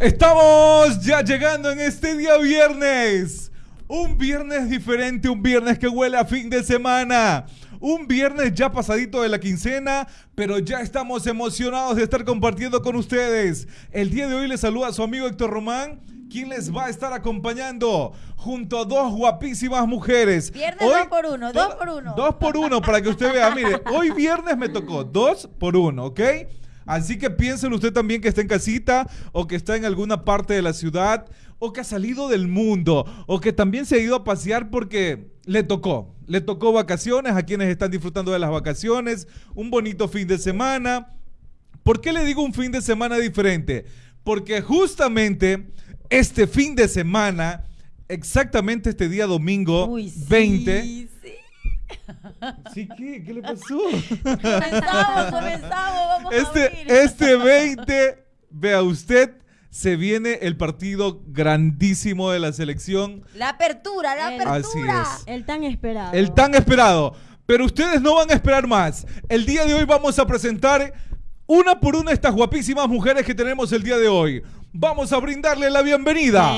Estamos ya llegando en este día viernes. Un viernes diferente, un viernes que huele a fin de semana. Un viernes ya pasadito de la quincena, pero ya estamos emocionados de estar compartiendo con ustedes. El día de hoy les saluda a su amigo Héctor Román, quien les va a estar acompañando junto a dos guapísimas mujeres. Viernes Hoy- dos por uno, dos por uno. Dos por uno, para que usted vea. Mire, hoy viernes me tocó dos por uno, ¿ok? Así que piénselo usted también que está en casita o que está en alguna parte de la ciudad o que ha salido del mundo o que también se ha ido a pasear porque le tocó. Le tocó vacaciones a quienes están disfrutando de las vacaciones, un bonito fin de semana. ¿Por qué le digo un fin de semana diferente? Porque justamente este fin de semana, exactamente este día domingo Uy, sí, 20, sí. ¿Sí qué? ¿Qué le pasó? Comenzamos, comenzamos, vamos a Este, abrir. este 20, vea usted, se viene el partido grandísimo de la selección, La apertura, la El- apertura. Así es. El tan esperado. el tan esperado. Pero ustedes no van a esperar más. El día de hoy vamos a presentar una por una estas guapísimas mujeres que tenemos el día de hoy. Vamos a brindarle la bienvenida.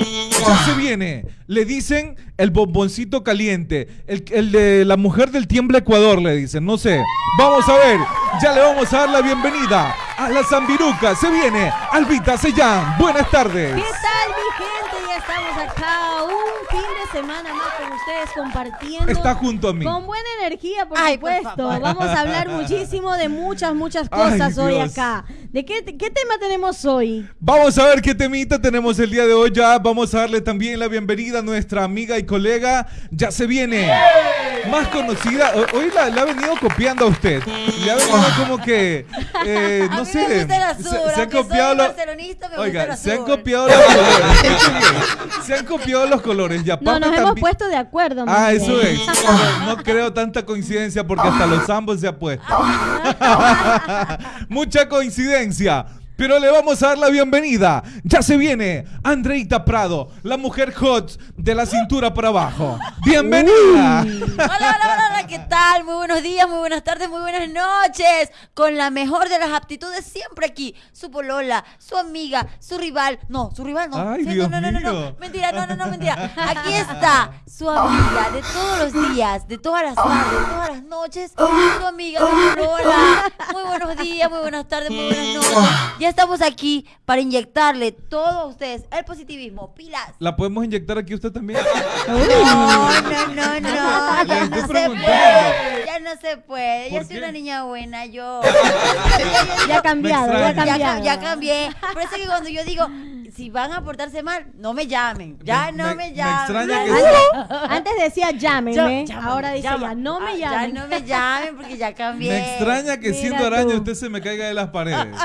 Se viene. Le dicen el bomboncito caliente. El, de la mujer del tiembla Ecuador, le dicen. No sé. Vamos a ver. Ya le vamos a dar la bienvenida a la Zambiruca. Se viene Albita Sellán. Buenas tardes. ¿Qué tal, mi gente? Ya estamos acá. Un de semana más con ustedes compartiendo. Está junto a mí. Con buena energía, por Ay, supuesto. Vamos a hablar muchísimo de muchas, muchas Ay, cosas hoy Dios. acá. ¿De qué, qué tema tenemos hoy? Vamos a ver qué temita tenemos el día de hoy. Ya vamos a darle también la bienvenida a nuestra amiga y colega. Ya se viene. Más conocida. ho- Hoy la, la ha venido copiando a usted. Le ha venido como que. eh, A no mí sé. me gusta el azul, se, se han copiado los. barcelonista, me Oiga, gusta el se han copiado los colores. Se han copiado los colores. Y No, nos hemos puesto de acuerdo. Ah, bien. eso es. No creo tanta coincidencia porque hasta los ambos se ha puesto. Mucha coincidencia. Pero le vamos a dar la bienvenida. Ya se viene Andreita Prado, la mujer hot de la cintura para abajo. Bienvenida. Hola, hola, hola, hola, ¿qué tal? Muy buenos días, muy buenas tardes, muy buenas noches. Con la mejor de las aptitudes siempre aquí. Su polola, su amiga, su rival. No, su rival no. Ay, Sí, Dios no, no, no, no, no. Mentira, no, no, no, mentira. Aquí está su amiga de todos los días, de todas las tardes, de todas las noches. Su amiga, su polola. Muy buenos días, muy buenas tardes, muy buenas noches. Ya estamos aquí para inyectarle todo a ustedes el positivismo. Pilas. ¿La podemos inyectar aquí usted también? No, no, no, no, ya no se puede, ya no se puede, yo ¿Por soy qué? una niña buena, yo. Ya ha cambiado, ya ha extraña. Ya, cambiado. ca- ya cambié, por eso que cuando yo digo, si van a portarse mal, no me llamen, ya Me- no me- me, me llamen. extraña que Antes, antes decía llámenme, Yo- ahora dice llama. ya no me Ah, llamen. Ya no me llamen porque ya cambié. Me extraña que Mira siendo araña tú. usted se me caiga de las paredes.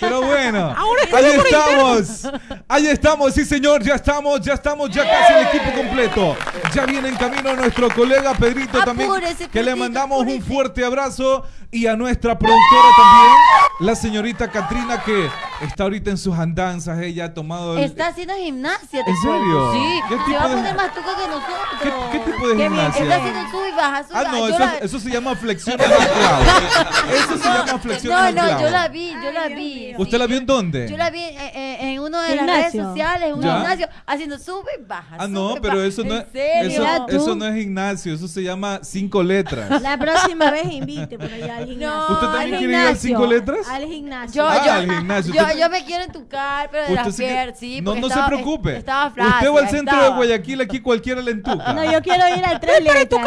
Pero bueno, ahí estamos. Ahí estamos, sí señor, ya estamos, ya estamos, ya casi el equipo completo. Ya viene en camino nuestro colega Pedrito también, que le mandamos un fuerte abrazo. Y a nuestra productora también, la señorita Katrina, que está ahorita en sus andanzas, ella ha tomado el... Está haciendo gimnasia. te ¿En serio? Sí, ¿Qué se tipo va a de- poner más tuca que nosotros. ¿Qué, qué tipo de gimnasia? Está haciendo sub y baja, sub Ah, no, eso, la- eso se llama flexiones al clavo. Eso se llama flexiones No, no, clavo. yo la vi, yo la Ay, vi. ¿Usted la vio en dónde? Yo la vi eh, en uno de las redes sociales, en un ¿Ya? gimnasio, haciendo sube y baja. Ah, no, pero eso no, ¿En es, serio? eso, eso no es gimnasio, eso se llama cinco letras. La próxima vez invite por allá al gimnasio. ¿Usted también quiere ir al gimnasio, cinco letras? Al gimnasio. Yo, Ah, yo, al gimnasio. Yo, me quiero entucar, pero de Usted las sí sí. no, no estaba- se preocupe. Estaba. Usted va al centro de. Guayaquil, aquí cualquiera le entuca. No, yo quiero ir al tres letras.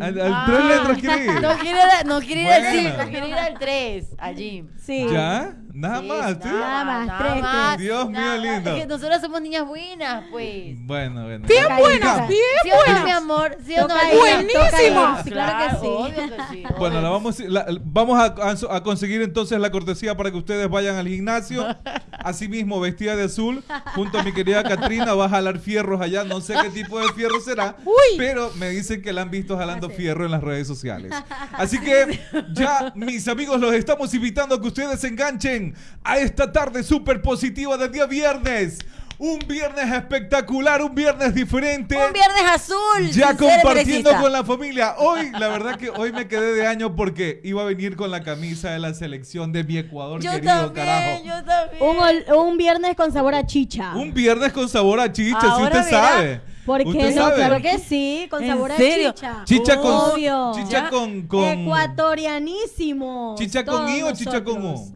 Al, al Ah. tres letras quiere ir. No quiere no quiere ir al Buena. 5, quiere ir al 3, allí. Sí. ¿Ya? Nada Sí, más, ¿sí? Nada más, tres, más. Dios mío, Nada, lindo. Es que nosotros somos niñas buenas, pues. Bueno, bueno. Bien buenas, bien ¿Sí o no, mi amor? ¿Sí o no? Claro, Sí, claro que sí. que sí, Bueno, la vamos, la- vamos a, a- a conseguir entonces la cortesía para que ustedes vayan al gimnasio. Asimismo, vestida de azul, junto a mi querida Katrina, va a jalar fierros allá. No sé qué tipo de fierro será, pero me dicen que la han visto jalando fierro en las redes sociales. Así que ya, mis amigos, los estamos invitando a que ustedes se enganchen a esta tarde súper positiva del día viernes. Un viernes espectacular, un viernes diferente. Un viernes azul. Ya compartiendo con la familia. Hoy, la verdad que hoy me quedé de año porque iba a venir con la camisa de la selección de mi Ecuador Yo querido, también, carajo. yo también. Un, ol- un viernes con sabor a chicha. Un viernes con sabor a chicha, si usted sabe. ¿Por ¿Usted qué no? sabe? Claro que sí, con ¿En sabor serio? a chicha. Chicha con Obvio. chicha con, con Ecuatorianísimo. chicha con i o chicha con nosotros.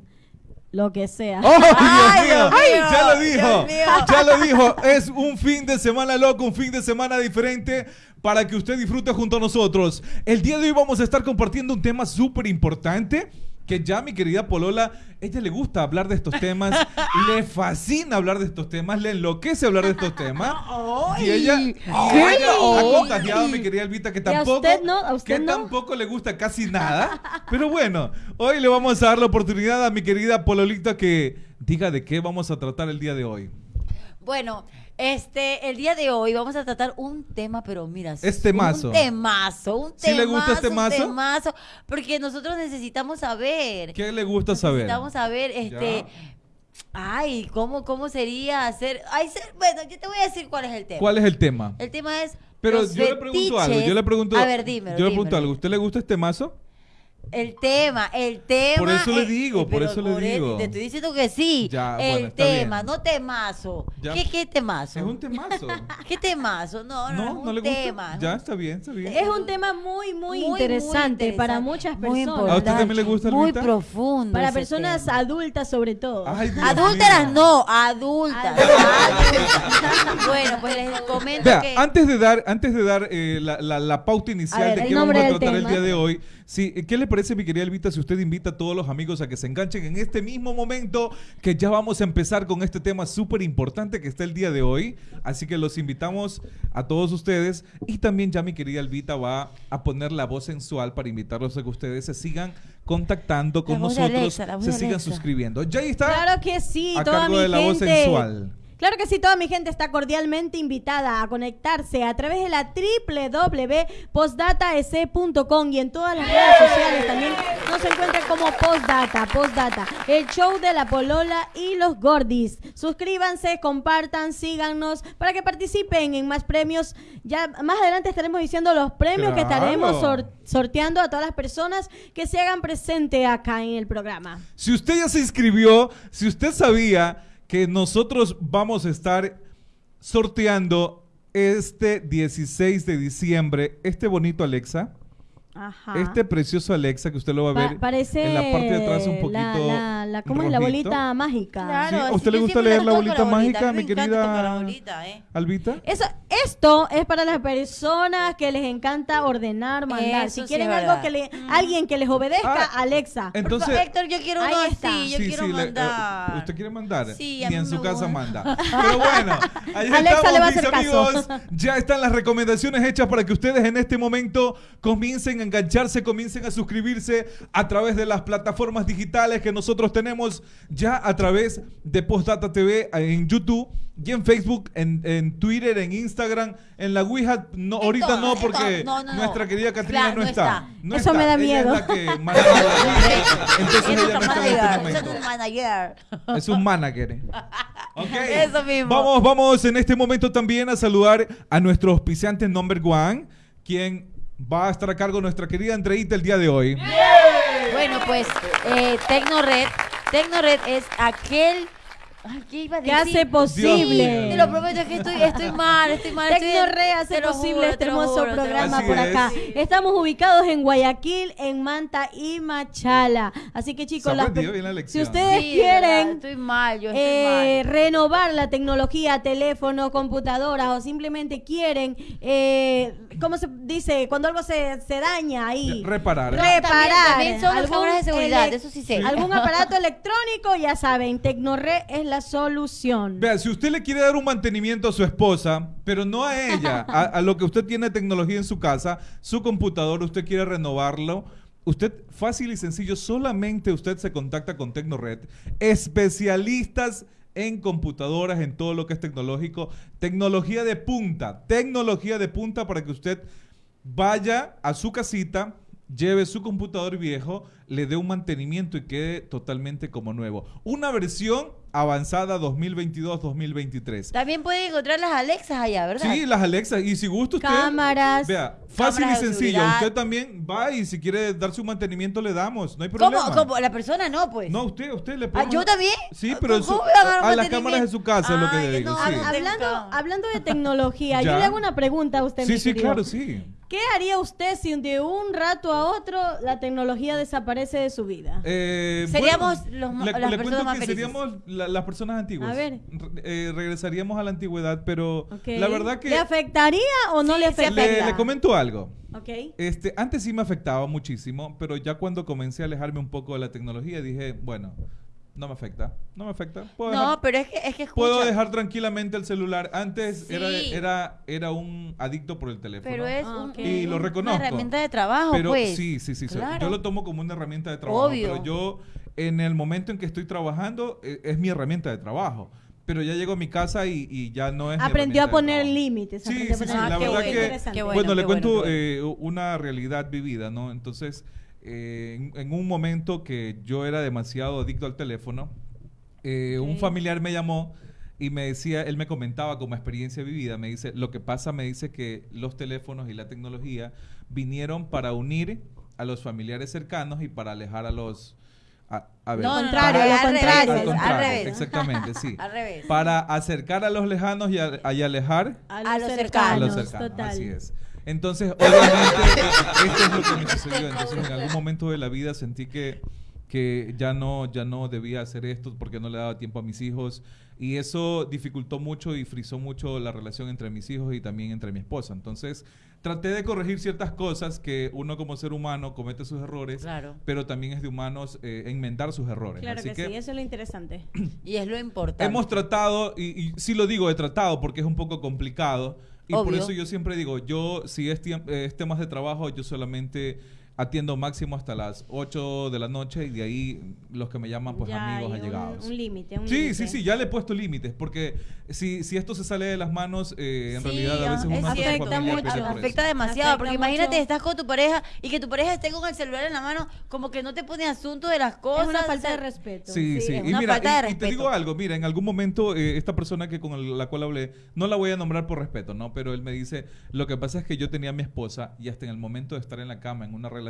Lo que sea. ¡Oh, Ay, Dios mío! Dios mío, Ya lo dijo. Ya lo dijo. Es un fin de semana loco, un fin de semana diferente para que usted disfrute junto a nosotros. El día de hoy vamos a estar compartiendo un tema súper importante que ya mi querida Polola, ella le gusta hablar de estos temas, le fascina hablar de estos temas, le enloquece hablar de estos temas. y ella, y ella ha contagiado a mi querida Elvita que a tampoco, usted no? ¿A usted que no? tampoco le gusta casi nada. Pero bueno, hoy le vamos a dar la oportunidad a mi querida Pololita que diga de qué vamos a tratar el día de hoy. Bueno, este, el día de hoy vamos a tratar un tema, pero mira, Es temazo. Un temazo, un ¿Sí le gusta este un mazo? temazo, porque nosotros necesitamos saber. ¿Qué le gusta saber? Necesitamos saber, este, ay, cómo, cómo sería hacer, ay, ser- bueno, yo te voy a decir cuál es el tema. ¿Cuál es el tema? El tema es. Pero los yo le pregunto algo, yo le pregunto, A ver, dímelo. yo le pregunto dímelo. algo, ¿usted le gusta este mazo? El tema, el tema. Por eso le digo, eh, por eso le digo. Te estoy diciendo que sí. Ya, el bueno, está tema, bien. no temazo. Ya. ¿Qué, ¿Qué temazo? Es un temazo. ¿Qué temazo? No, no, ¿No? es un ¿No le gusta? tema. Ya, está bien, está bien. Es un tema muy, muy, Muy, muy interesante, para muchas Muy personas. ¿A usted también le gusta, Muy Alvita? profundo. Para personas tema. adultas sobre todo. Ay, Dios Adúlteras no, adultas. adultas. bueno, pues les comento Vea, que. antes de dar, antes de dar eh, la, la- la pauta inicial ver, de el qué vamos a tratar el día de hoy, sí, ¿qué le parece, mi querida Elvita, si usted invita a todos los amigos a que se enganchen en este mismo momento, que ya vamos a empezar con este tema súper importante que está el día de hoy? Así que los invitamos a todos ustedes y también ya mi querida Elvita va a poner la voz sensual para invitarlos a que ustedes se sigan contactando con nosotros, Alexa, se sigan Alexa. suscribiendo. Ya ahí está. Claro que sí, a toda cargo mi de la voz sensual. Claro que sí, toda mi gente está cordialmente invitada a conectarse a través de la www.postdataec.com y en todas las redes sociales también nos encuentran como Postdata, Postdata, el show de la Polola y los Gordis. Suscríbanse, compartan, síganos para que participen en más premios. Ya más adelante estaremos diciendo los premios que estaremos sor- sorteando a todas las personas que se hagan presente acá en el programa. Si usted ya se inscribió, si usted sabía que nosotros vamos a estar sorteando este 16 de diciembre este bonito Alexa, Ajá. este precioso Alexa que usted lo va a Pa- ver parece en la parte de atrás un poquito la, la, la- ¿cómo es la bolita mágica? Claro, Sí, ¿a usted le gusta leer la bolita mágica, mi querida- bolita, ¿eh? Albita? Eso, esto es para las personas que les encanta ordenar, mandar. Eso si quieren algo verdad. que le, alguien que les obedezca, Ah, Alexa. Entonces, Por favor, Héctor, yo quiero uno así, yo sí, quiero sí, le- eh, mandar. ¿Usted quiere mandar? Sí, a Ni mí en su casa manda. Pero bueno, ahí Alexa estamos, le va a mis hacer caso. amigos. Ya están las recomendaciones hechas para que ustedes en este momento comiencen a engancharse, comiencen a suscribirse a través de las plataformas digitales que nosotros tenemos ya a través de Postdata TV en YouTube y en Facebook, en, en Twitter, en Instagram, en la Ouija. No, En ahorita no, porque todas. No, no, no. nuestra querida Catrina Claro, no, no está. está. No Eso está. me da Ella miedo. es la que maneja la Ouija. Entonces Es ella nuestra no está en este manager, momento. esa es un manager. Es un manager. Ok. Eso mismo. Vamos, vamos en este momento también a saludar a nuestro auspiciante number one, quien va a estar a cargo nuestra querida Andreita el día de hoy. Bueno, pues eh, Tecnored, Tecnored es aquel Ay, ¿qué iba a hace posible. Te lo prometo es que estoy, estoy mal, estoy mal. Tecnorre hace posible juro, este hermoso juro, programa por es. acá. Estamos ubicados en Guayaquil, en Manta y Machala. Así que chicos, las la si ustedes Sí, de verdad, quieren estoy mal, yo estoy eh, mal. renovar la tecnología, teléfono, computadoras o simplemente quieren, eh, ¿cómo se dice? Cuando algo se, se daña ahí. Reparar. No, Reparar. también- también son cámaras de seguridad, eso sí sé. Algún aparato electrónico, ya saben, Tecnorre es la solución. Vea, si usted le quiere dar un mantenimiento a su esposa, pero no a ella, a, lo que usted tiene tecnología en su casa, su computador, usted quiere renovarlo, usted fácil y sencillo, solamente usted se contacta con Tecnored, especialistas en computadoras, en todo lo que es tecnológico, tecnología de punta, tecnología de punta para que usted vaya a su casita, lleve su computador viejo, le dé un mantenimiento y quede totalmente como nuevo. Una versión avanzada 2022-2023. También pueden encontrar las Alexas allá, ¿verdad? Sí, las Alexa. Y si gusta usted. Cámaras. Vea, fácil Cámaras y sencillo. Usted también va y si quiere dar su mantenimiento le damos. No hay ¿Cómo? problema. ¿Cómo? La persona no, pues. No, usted, usted le Ah, pone. ¿yo también? Sí, pero ¿Cómo su- a dar a las cámaras de su casa es lo que le digo. no, sí. no, Hablando, hablando de tecnología, yo le hago una pregunta a usted, Sí, mi sí, querido. claro, sí. ¿Qué haría usted si de un rato a otro la tecnología desaparece de su vida? Eh, Seríamos bueno, los le, las le personas cuento más que felices. seríamos la- las personas antiguas. A ver. Re- eh, regresaríamos a la antigüedad, pero la verdad que ¿Le afectaría o no Sí, le afectaría? le, le comento algo. Este, antes sí me afectaba muchísimo, pero ya cuando comencé a alejarme un poco de la tecnología dije, bueno, no me afecta, no me afecta. Puedo No, dejar, pero es que, es que escucha. puedo dejar tranquilamente el celular. Antes Sí. era, era, era un adicto por el teléfono. Pero es Ah. Y lo una reconozco. herramienta de trabajo, Pero pues. sí, sí, sí. Claro. Yo lo tomo como una herramienta de trabajo. Obvio. Pero yo, en el momento en que estoy trabajando, eh, es mi herramienta de trabajo. Pero ya llego a mi casa y, y ya no es. Aprendió a poner límites. Sí, la verdad Qué que- interesante. qué Bueno, bueno, le cuento bueno, eh, una realidad vivida, ¿no? Entonces, eh, en, en un momento que yo era demasiado adicto al teléfono, eh, un familiar me llamó y me decía, él me comentaba como experiencia vivida, me dice, lo que pasa, me dice que los teléfonos y la tecnología vinieron para unir a los familiares cercanos y para alejar a los... A, a ver, No, al contrario, al al contrario, revés. exactamente, sí. Al revés. Para acercar a los lejanos y, a- y alejar A A los a cercanos, los cercanos, total. así es. Entonces, obviamente, esto es lo que me sucedió. Entonces, en algún momento de la vida sentí que, que ya no, ya no debía hacer esto porque no le daba tiempo a mis hijos. Y eso dificultó mucho y frizó mucho la relación entre mis hijos y también entre mi esposa. Entonces, traté de corregir ciertas cosas que uno como ser humano comete sus errores, Claro. pero también es de humanos eh, enmendar sus errores. Claro Así que, sí, eso es lo interesante. Y es lo importante. Hemos tratado, y, y sí lo digo, he tratado porque es un poco complicado. Y por eso yo siempre digo, yo, si es, eh, es temas de trabajo, yo solamente atiendo máximo hasta las 8 de la noche y de ahí los que me llaman, pues Ya amigos hay un- allegados. Un límite, un Sí, límite. sí, sí, ya le he puesto límites, porque si, si esto se sale de las manos, eh, en Sí, realidad a veces es uno familia mucho. afecta demasiado, Afecta porque imagínate, mucho. estás con tu pareja y que tu pareja esté con el celular en la mano, como que no te pone asunto de las cosas. Es una o falta sea, de respeto. Sí, Sí, sí. es Y una mira, falta de y- y, te respeto. digo algo, mira, en algún momento eh, esta persona que con el- la cual hablé, no la voy a nombrar por respeto, ¿no? Pero él me dice, lo que pasa es que yo tenía a mi esposa y hasta en el momento de estar en la cama, en una relación,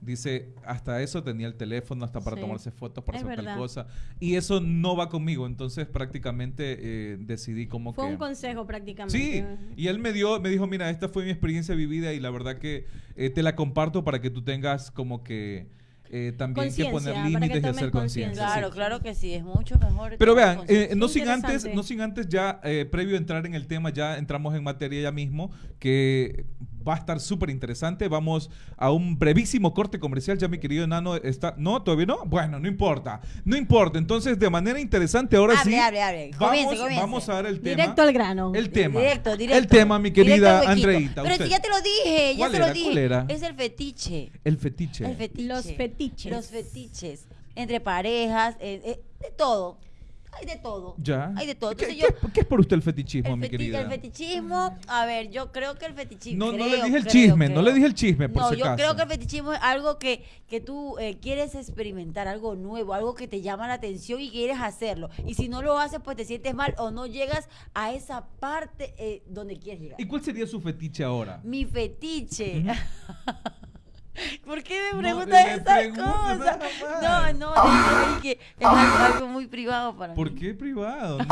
dice, hasta eso tenía el teléfono, hasta para Sí, tomarse fotos, para es hacer tal cosa. Y eso no va conmigo, entonces prácticamente eh, decidí como Fue que... un consejo prácticamente. Sí, y él me dio, me dijo, mira, esta fue mi experiencia vivida y la verdad que eh, te la comparto para que tú tengas como que eh, también que poner límites y hacer conciencia. Claro, sí. claro que sí, es mucho mejor. Pero vean, eh, no sin antes, no sin antes ya eh, previo a entrar en el tema, ya entramos en materia ya mismo, que va a estar súper interesante. Vamos a un brevísimo corte comercial. Ya mi querido enano está. No, todavía no. Bueno, no importa. No importa. Entonces, de manera interesante, ahora Hable, sí. hable, hable. Vamos, Comience, comience. vamos a dar el tema. Directo al grano. El tema. Directo, directo. El tema, mi querida. Andreita. Pero si ya te lo dije, ya ¿Cuál te era? lo dije. ¿Cuál era? Es el fetiche. El fetiche. El fetiche. Los fetiches. Los fetiches. Entre parejas, eh, eh, de todo. Hay de todo. Ya. Hay de todo. ¿Qué, Entonces yo. qué- qué es por usted el fetichismo, El, mi querida? el fetichismo, a ver, yo creo que el fetichismo. No, no creo, le dije el creo, chisme, no le dije el chisme, por No, si yo creo que el fetichismo es algo que, que tú eh, quieres experimentar, algo nuevo, algo que te llama la atención y quieres hacerlo. Y si no lo haces, pues te sientes mal o no llegas a esa parte eh, donde quieres llegar. ¿Y cuál sería su fetiche ahora? Mi fetiche. ¿Por qué me No, preguntas le esas cosas? No, no, ahí que es algo, algo muy privado para ¿Por mí. qué privado?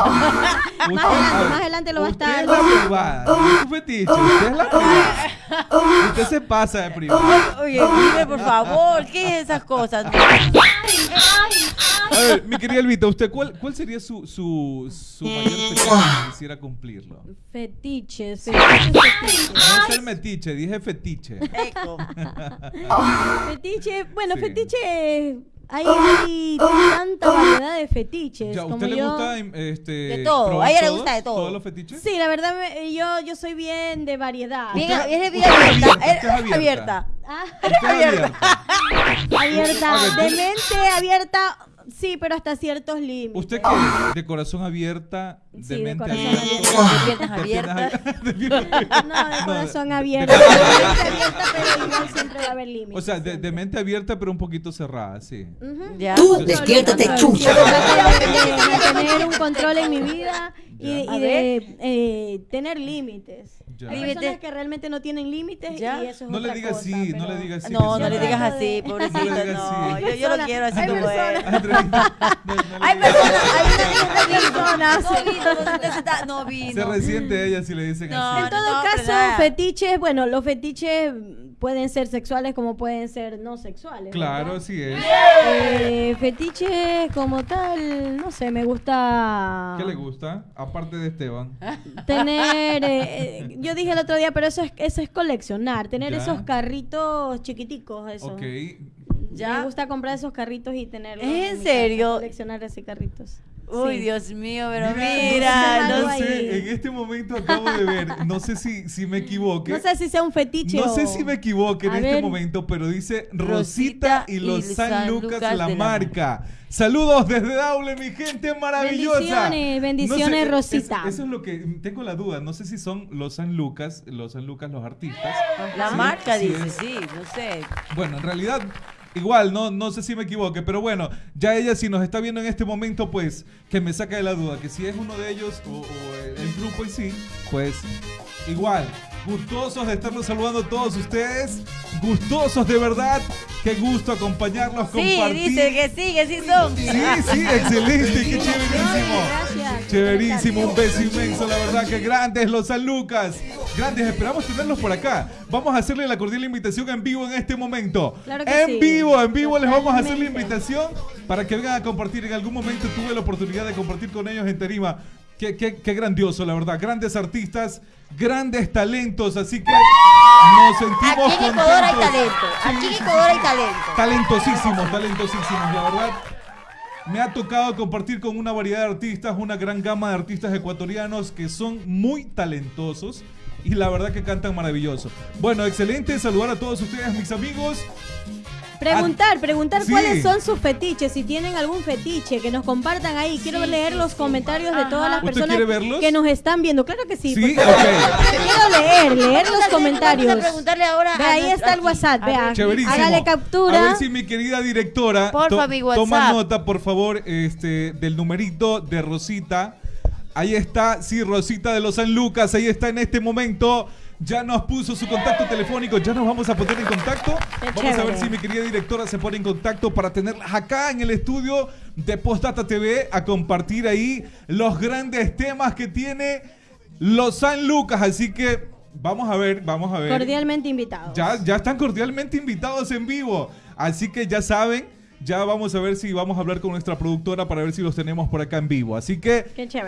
No. Más Usted- adelante, más adelante lo va a usted estar. es la privada, no es su fetiche, usted es la privada. Usted se pasa de privada. Oye, dime por favor, ¿qué es esas cosas? A ver, mi querida Elvita, ¿usted cuál, cuál sería su, su, su mayor fetiche si quisiera cumplirlo? Fetiches, fetiches, fetiches. No es el metiche, dije fetiche. Fetiche, bueno, Sí. fetiche, hay, hay tanta variedad de fetiches. Ya, ¿A como usted le yo- gusta em, este, De todo, probar a ella le todos- gusta de todo. ¿Todos los fetiches? Sí, la verdad, me- yo, yo soy bien de variedad. Bien, Usted- bien, bien usted es abierta. abierta, usted es eh, abierta. abierta. Ah, Usted es abierta. de mente abierta, sí, pero hasta ciertos límites. ¿Usted qué es? ¿De corazón abierta? ¿De Sí, de mente corazón abierta? abierto. De. No, de corazón abierto. de- mente abierta, pero igual siempre va a haber límites. O sea, de, mente abierta pero un poquito cerrada, sí. Ujú. Ya. Tú despiértate, chucha. Yo de mantener control en mi vida y, y de eh, tener límites. Ya. Hay personas que realmente no tienen límites Ya. y eso es No le digas cosa, sí, no pero- le digas sí. No, no le digas así, pobrecito. No le digas No, así. yo, yo lo quiero así hay como es. Hay personas, hay personas. No vino, se está- no vino. Se resiente ella si le dicen No, así. En todo no, pero caso, fetiches, bueno, los fetiches pueden ser sexuales como pueden ser no sexuales. Claro, ¿verdad? así es. Eh, fetiches como tal, no sé, me gusta ¿Qué le gusta? Aparte de Esteban. tener, eh, eh, yo dije el otro día, pero eso es, eso es coleccionar, tener Ya. esos carritos chiquiticos, eso. Ok. Ya. Me gusta comprar esos carritos y tenerlos. ¿En casa, serio? coleccionar esos carritos. Uy, Sí. Dios mío, pero Mira, mira, no, sé, no sé. en este momento acabo de ver, no sé si, si me equivoque. No sé si sea un fetiche No o- sé si me equivoque en A este ver. momento, pero dice Rosita, Rosita y los y San, San Lucas, Lucas la marca. Saludos desde Daule, mi gente maravillosa. Bendiciones, bendiciones, es- Rosita. eso es lo que tengo la duda. No sé si son los San Lucas, los San Lucas, los artistas. La Sí, marca sí dice, es. sí, no sé. Bueno, en realidad, igual, no, no sé si me equivoque, pero bueno, ya ella si nos está viendo en este momento, pues, que me saca de la duda, que si es uno de ellos o, el grupo en sí, pues, igual. Gustosos de estarlos saludando a todos ustedes. Gustosos de verdad. Qué gusto acompañarlos, Sí, compartir. dice que sí, que sí son. Sí, sí, excelente, qué chéverísimo. Gracias. Chéverísimo, un beso inmenso, la verdad que grandes los San Lucas. Grandes, esperamos tenerlos por acá. Vamos a hacerle la cordial invitación en vivo en este momento. Claro que en sí. vivo, en vivo les vamos a hacer la invitación para que vengan a compartir. En algún momento tuve la oportunidad de compartir con ellos en Tarima. Qué, qué- qué grandioso, la verdad. Grandes artistas, grandes talentos, así que nos sentimos Aquí en Ecuador hay talento. Aquí en Ecuador hay talento. Talentosísimos, talentosísimos, la verdad. Me ha tocado compartir con una variedad de artistas, una gran gama de artistas ecuatorianos que son muy talentosos y la verdad que cantan maravilloso. Bueno, excelente saludar a todos ustedes, mis amigos. Preguntar, preguntar Sí. cuáles son sus fetiches, si tienen algún fetiche, que nos compartan ahí. Quiero Sí, leer sí, los sí. comentarios de todas las ¿Usted personas que nos están viendo. Claro que sí. Sí, por favor. ok. Quiero leer, leer a los comentarios. Vamos a preguntarle ahora. Ve, a ahí está el. WhatsApp, vea. Hágale captura. A ver si mi querida directora Porfa, mi WhatsApp. toma nota, por favor, este, del numerito de Rosita. Ahí está, sí, Rosita de los San Lucas, ahí está en este momento. Ya nos puso su contacto telefónico, ya nos vamos a poner en contacto. Vamos a ver si mi querida directora se pone en contacto para tenerlas acá en el estudio de Postdata TV a compartir ahí los grandes temas que tiene los San Lucas. Así que vamos a ver, vamos a ver. Cordialmente invitados. Ya, ya están cordialmente invitados en vivo. Así que ya saben, ya vamos a ver si vamos a hablar con nuestra productora para ver si los tenemos por acá en vivo. Así que,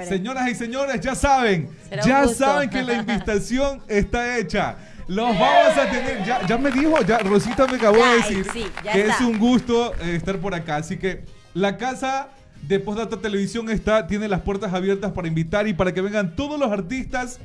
señoras y señores, ya saben, Será ya saben que la invitación está hecha. Los vamos a tener, ya, ya me dijo, ya Rosita me acabó Ya, de decir sí, que está. es un gusto eh, estar por acá. Así que la casa de Postdata Televisión está, tiene las puertas abiertas para invitar y para que vengan todos los artistas.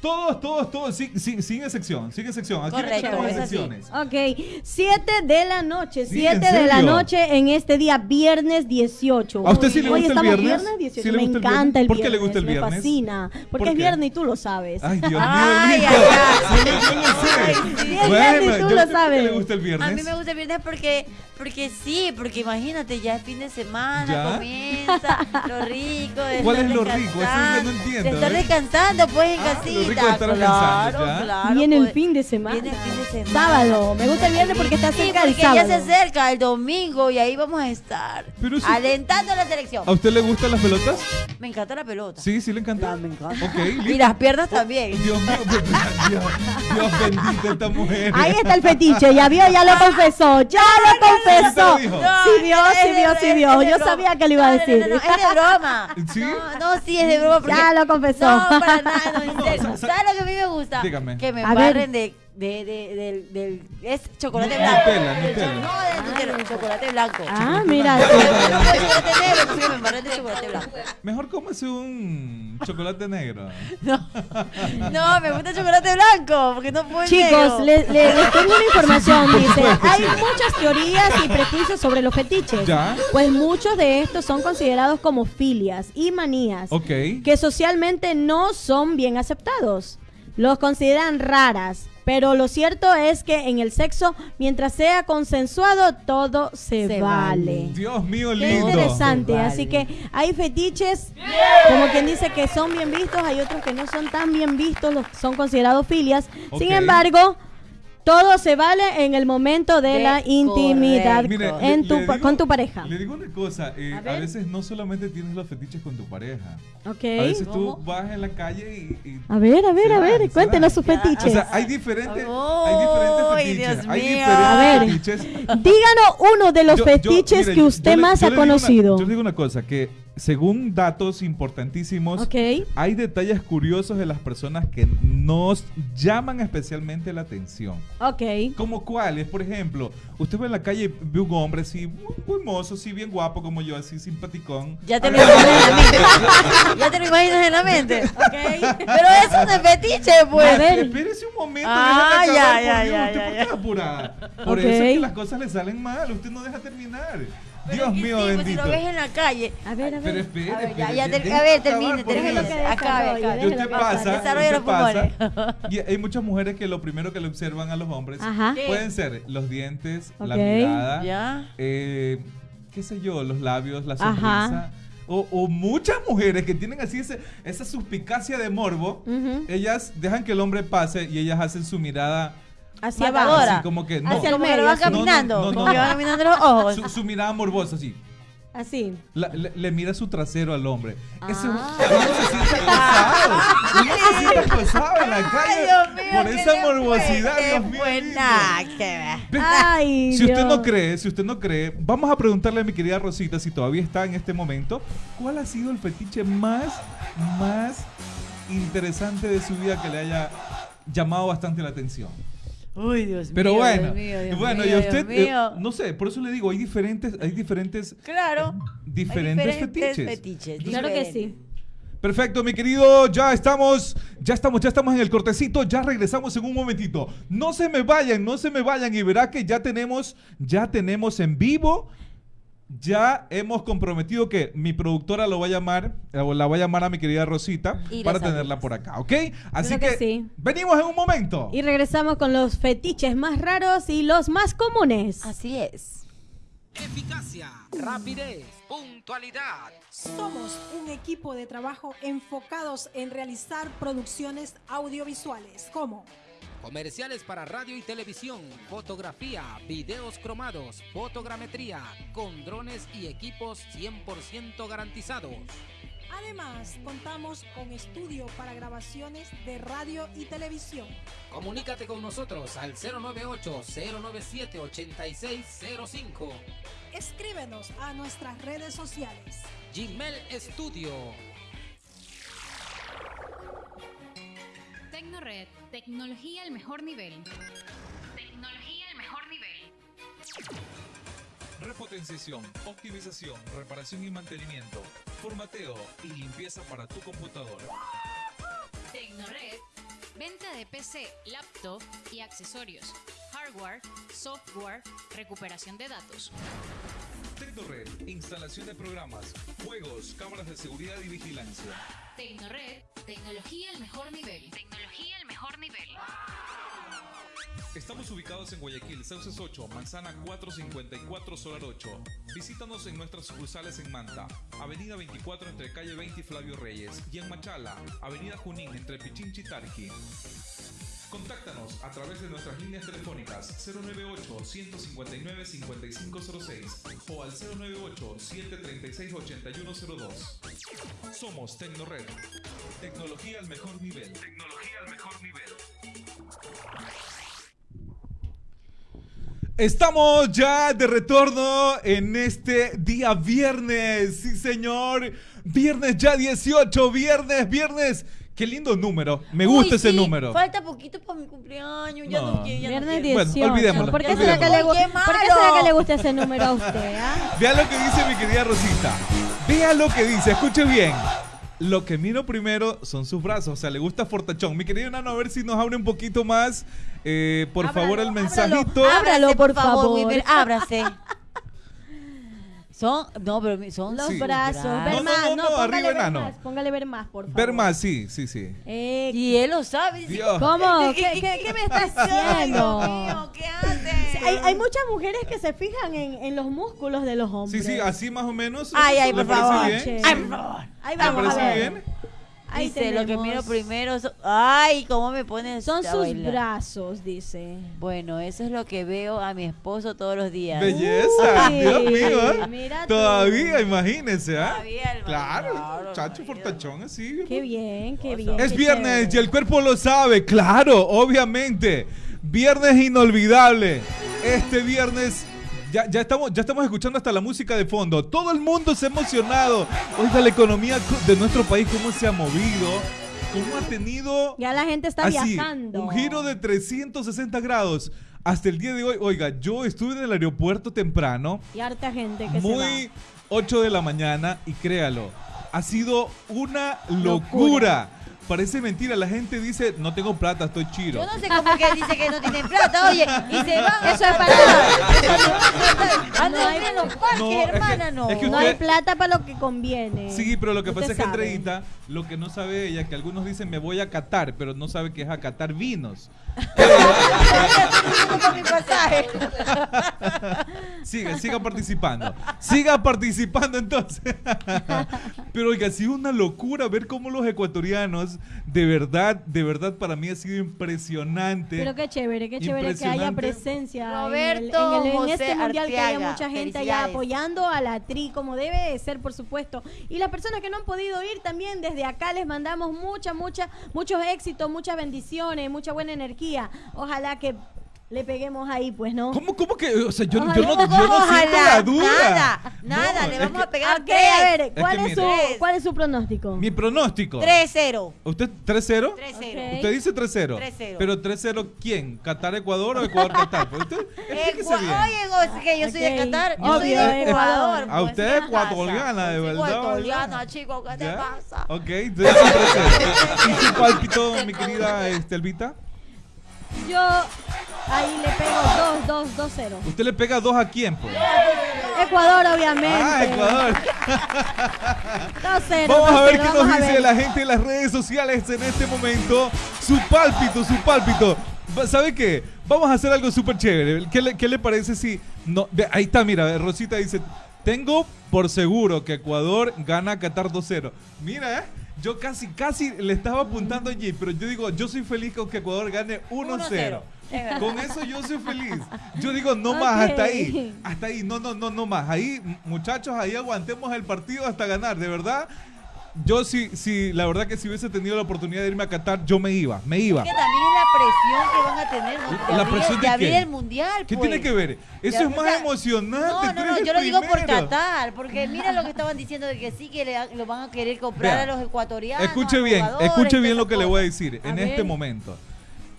Todos, todos, todos, sin, sin, sin excepción, sin excepción. Aquí no Correcto, es así. excepciones. Ok, 7 de la noche, Sí, 7 ¿en de la noche en este día, viernes 18. ¿A usted sí le Hoy gusta el estamos viernes? 18. ¿Sí me gusta el encanta viernes? el ¿Por viernes. qué le gusta el Me viernes? fascina. Porque ¿Por es viernes y tú lo sabes. Ay, Dios mío, Ay, ay, ay. Yo lo sé. Sí. Sí, Bueno, viernes y tú ¿ya lo usted por qué sabes. le gusta el A viernes? mí me gusta el viernes porque, porque sí, porque imagínate, ya es fin de semana, ¿Ya? comienza lo rico. De ¿Cuál es lo rico? Eso que no entiendo, De estar ¿eh? descansando, pues, en Ah, lo casita. rico de estar claro, descansando, ¿ya? claro. Viene el pues. fin de semana. Viene el fin de semana. Sábado. Me gusta el viernes porque está Sí, cerca del porque sábado. ya se acerca el domingo y ahí vamos a estar Pero si- alentando a la selección. ¿A usted le gustan las pelotas? Me encanta la pelota. Sí, sí le encanta. Ah, me encanta. Ok, Y las piernas también. Dios mío, Dios, Dios bendito esta mujer. Ahí está el fetiche, ya vio, ya lo confesó, ya lo confesó. ¿Qué te dijo? Sí vio, sí vio, sí vio. Yo sabía que lo iba a No, no, decir. No, no, es de broma. ¿Sí? No, no, sí, es de broma. porque- Ya lo confesó. No, para nada, no, en serio. ¿Sabes lo que a mí me gusta? Dígame. Que me A ver. embarren de, de, de, del, del... Es chocolate blanco. Nutella, Nutella. No, de Nutella, chocolate blanco. Ah, mira. No puedo chocolate negro, entonces que me de chocolate blanco. Mejor cómese un chocolate negro. No, no, me gusta el chocolate blanco, porque no puedo Chicos, les, les- les tengo una información, dice. Hay sí. muchas teorías y prejuicios sobre los fetiches. Ya. Pues muchos de estos son considerados como filias y manías Ok. que socialmente no son bien aceptados. Los consideran raras, Pero lo cierto es que en el sexo, mientras sea consensuado, todo se, Se vale. vale. Dios mío, Qué lindo. interesante, Se vale. así que hay fetiches, como quien dice que son bien vistos, hay otros que no son tan bien vistos, son considerados filias. Sin Ok. embargo, todo se vale en el momento de, De la intimidad. Mire, en le- tu le digo- con tu pareja. Le digo una cosa, eh, A a, veces no solamente tienes los fetiches con tu pareja. Ok. A veces tú ¿Cómo? vas en la calle y... y- A ver, a ver, a ver, cuéntenos sus fetiches. O sea, hay diferentes, hay Ay, diferentes fetiches. Dios hay mío. diferentes A ver. fetiches. Díganos uno de los Yo- yo- fetiches mire, que yo- usted yo más yo ha digo una- conocido. yo le digo una cosa, que según datos importantísimos, Ok. hay detalles curiosos de las personas que nos llaman especialmente la atención. Ok. ¿Como cuáles? Por ejemplo, usted ve en la calle y ve un hombre así, muy, muy mozo, así bien guapo como yo, así simpaticón. Ya te lo imaginas en la mente. Ya te lo imaginas en la mente. Ok. Pero eso es fetiche, pues. Espérese un momento, Ah, ya, acabar, ya, por Dios, ya, ¿usted ya, por qué ya. apurada? Por Ok. eso es que las cosas le salen mal, usted no deja terminar. Pero Dios mío sí, pues, bendito. si lo ves en la calle. A ver, a Pero ver. espere, ver, ya, espere, ya, ter- déjeme a ver, termine, termine. Acabe, acabe. Y usted pasa, usted los pulmones. pasa, y hay muchas mujeres que lo primero que le observan a los hombres Ajá. Pueden ser los dientes, la mirada, Ya. eh, qué sé yo, los labios, la Ajá. sonrisa. O, o muchas mujeres que tienen así ese- esa suspicacia de morbo, ellas dejan que el hombre pase y ellas hacen su mirada Hacia abajo. así como que no, Hacia el medio, va caminando. No, no, no, como no, que no. va caminando los ojos. su, su mirada morbosa así. Así. La- le, le mira su trasero al hombre. Eso, Ah. uno se siente acosado. Uno se siente acosado en la calle Ay, Dios mío, por ¿qué esa morbosidad. ¿Qué Dios mío. Nah, que Ay, Si usted no cree, si usted no cree, vamos a preguntarle a mi querida Rosita si todavía está en este momento, ¿cuál ha sido el fetiche más, más interesante de su vida que le haya llamado bastante la atención? Uy, Dios Pero mío. bueno, Dios mío, Dios bueno, mío, y usted, Dios eh, no sé, por eso le digo, hay diferentes, hay diferentes, Claro. diferentes, Hay diferentes fetiches. fetiches, Claro que sí. Perfecto, mi querido, ya estamos, ya estamos, ya estamos en el cortecito, ya regresamos en un momentito. No se me vayan, no se me vayan y verá que ya tenemos, ya tenemos en vivo, ya hemos comprometido que mi productora lo va a llamar, eh, o la va a llamar a mi querida Rosita Y para tenerla por acá, ¿ok? Así que que, sí. venimos en un momento. Y regresamos con los fetiches más raros y los más comunes. Así es. Eficacia, rapidez, puntualidad. Somos un equipo de trabajo enfocados en realizar producciones audiovisuales como Comerciales para radio y televisión, fotografía, videos cromados, fotogrametría, con drones y equipos 100% garantizados. Además, contamos con estudio para grabaciones de radio y televisión. Comunícate con nosotros al 098-097-8605. Escríbenos a nuestras redes sociales. Gmail Studio. Tecnored, tecnología al mejor nivel. Tecnología al mejor nivel. Repotenciación, optimización, reparación y mantenimiento, formateo y limpieza para tu computadora. Tecnored, venta de PC, laptop y accesorios. Hardware, software, recuperación de datos. Tecnored, instalación de programas, juegos, cámaras de seguridad y vigilancia. Tecnored, tecnología al mejor nivel. Tecnología al mejor nivel. Estamos ubicados en Guayaquil, Sauces 8, Manzana 454, Solar 8. Visítanos en nuestras sucursales en Manta, Avenida 24 entre calle 20 y Flavio Reyes, y en Machala, Avenida Junín entre Pichinchi y Tarqui. Contáctanos a través de nuestras líneas telefónicas 098-159-5506 o al 098-736-8102. Somos Tecnored. Tecnología al mejor nivel. Tecnología al mejor nivel. Estamos ya de retorno en este día viernes, sí señor, viernes ya 18, viernes, viernes, qué lindo número, me gusta Uy, ese sí, número. Falta poquito para mi cumpleaños. Ya no, No. quiero, ya no Viernes quiero. Bueno, 18. olvidémoslo, ¿Por, qué será que le, gu- olvidémoslo. ¡Qué ¿Por qué será que le gusta ese número a usted? ah? Vea lo que dice mi querida Rosita, vea lo que dice, escuche bien. Lo que miro primero son sus brazos, o sea, le gusta Fortachón. Mi querido Nano, a ver si nos abre un poquito más, eh, por Ábralo, favor, el mensajito. Ábralo, por favor. Wilmer, ábrase. Son, no, pero son Los Sí. brazos. Ver No, más, no, no, no, póngale ver enano. más. Póngale ver más, por favor. Ver más, sí, sí, sí. Eh, Y él lo sabe. dice. ¿Cómo? ¿Qué, qué, qué me está Ay, haciendo? Dios mío, ¿qué hace? Hay, hay muchas mujeres que se fijan en, en los músculos de los Sí, hombres. sí, así más o menos. Ay, ay, ¿Le por favor. bien? Ay, por favor. Ahí ¿Le vamos a ver. bien? Ahí Dice, lo que miro primero son- Ay, cómo me pones Son sus bailar. brazos, dice. Bueno, eso es lo que veo a mi esposo todos los días. Belleza, Uy, Dios mío. ¿eh? tú. Todavía, imagínese, ¿ah? Todavía el Claro, marido, chacho fortachón así. Qué bien, qué bien. Es qué viernes y el cuerpo lo sabe, claro, obviamente. Viernes inolvidable. Este viernes ya, ya, estamos, ya estamos escuchando hasta la música de fondo. Todo el mundo se ha emocionado. Oiga, la economía co- de nuestro país, cómo se ha movido, cómo ha tenido Ya la gente está así, viajando. un giro de 360 grados. Hasta el día de hoy, oiga, yo estuve en el aeropuerto temprano, Y harta gente que se muy 8 de la mañana, y créalo, ha sido una locura. Locura. Parece mentira, la gente dice, no tengo plata, estoy chiro. Yo no sé cómo que dice que no tienen plata, oye, y se van. Eso es para- Andan No hay- en los parques, No, es que- hermana, no. es que va. No hay plata para lo que conviene. Sí, pero lo que Usted pasa es que. Andreita, lo que no sabe ella, que algunos dicen me voy a catar, pero no sabe que es a catar vinos. Con mi pasaje. Siga, siga participando. Siga participando entonces. Pero oiga, ha sido una locura ver cómo los ecuatorianos, de verdad, de verdad para mí ha sido impresionante. Pero qué chévere, qué chévere que haya presencia en el- Roberto en, el- en José este mundial que haya mucha gente allá apoyando a la tri como debe de ser por supuesto y las personas que no han podido ir también desde acá les mandamos mucha mucha muchos éxitos muchas bendiciones mucha buena energía ojalá que le peguemos ahí pues no ¿Cómo, cómo que? O sea, yo, yo no, yo no siento Ojalá, la duda. Nada, nada, No, le es vamos que a pegar Ok, tres. a ver ¿cuál que es, su cuál es su pronóstico Mi pronóstico. 3-0. ¿Usted 3-0? 3-0. Ok. Usted dice 3-0. 3-0. Pero 3-0 ¿quién? ¿Qatar Ecuador o Ecuador Qatar? Pues usted explíquese Ecua- bien. Oye, que yo soy de Ok. Qatar, yo soy Obvio, de Ecuador. Ecuador. A pues, usted ¿qué es ecuatoriana, de Soy verdad, Ecuatoriana, chico, ¿qué te pasa? Ok, entonces es 3-0. ¿Y su pálpito, mi querida este, Elvita? Yo ahí le pego 2 2 2 0 ¿Usted le pega 2 a quién, pues? Ecuador obviamente Ah, Ecuador. 2 0 Vamos a ver qué nos dice la gente en las redes sociales en este momento. Su pálpito, su pálpito. ¿Sabe qué? Vamos a hacer algo súper chévere. ¿Qué le, qué le parece si... No, ve, ahí está, mira, Rosita dice, tengo por seguro que Ecuador gana a Qatar 2-0. Mira, ¿eh? Yo casi, casi le estaba apuntando allí, pero yo digo, yo soy feliz con que Ecuador gane 1-0. Es verdad. Con eso yo soy feliz. Yo digo, no más, hasta ahí. Hasta ahí, no, no, no, no más. Ahí, muchachos, ahí aguantemos el partido hasta ganar, de verdad. Yo sí, sí, la verdad que si hubiese tenido la oportunidad de irme a Qatar, yo me iba, me iba. Que también es la presión que van a tener ¿no? de ¿La abrir, presión de de abrir el mundial. ¿Qué pues. tiene que ver? Eso es más sea, emocionante. No, no, eres no, yo lo digo por. Qatar, porque mira lo que estaban diciendo de que sí, que le, lo van a querer comprar Vea, a los ecuatorianos. Escuche bien, escuche bien lo que le voy a decir A en ver. este momento.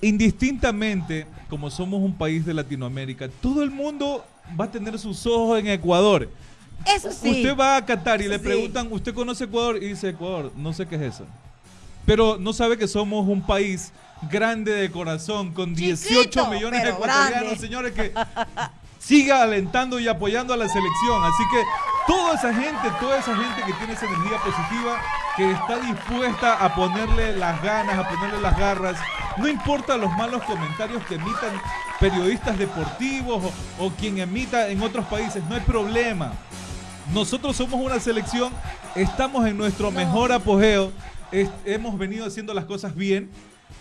Indistintamente, como somos un país de Latinoamérica, todo el mundo va a tener sus ojos en Ecuador. Eso sí. Usted va a Qatar y le Sí. preguntan, ¿usted conoce Ecuador? Y dice, Ecuador, no sé qué es eso. Pero no sabe que somos un país grande de corazón, con 18 Chiquito, millones de ecuatorianos, grande. señores, que siga alentando y apoyando a la selección. Así que toda esa gente, toda esa gente que tiene esa energía positiva, que está dispuesta a ponerle las ganas, a ponerle las garras, no importa los malos comentarios que emitan periodistas deportivos o, o quien emita en otros países, no hay problema. Nosotros somos una selección, estamos en nuestro mejor apogeo, es- hemos venido haciendo las cosas bien.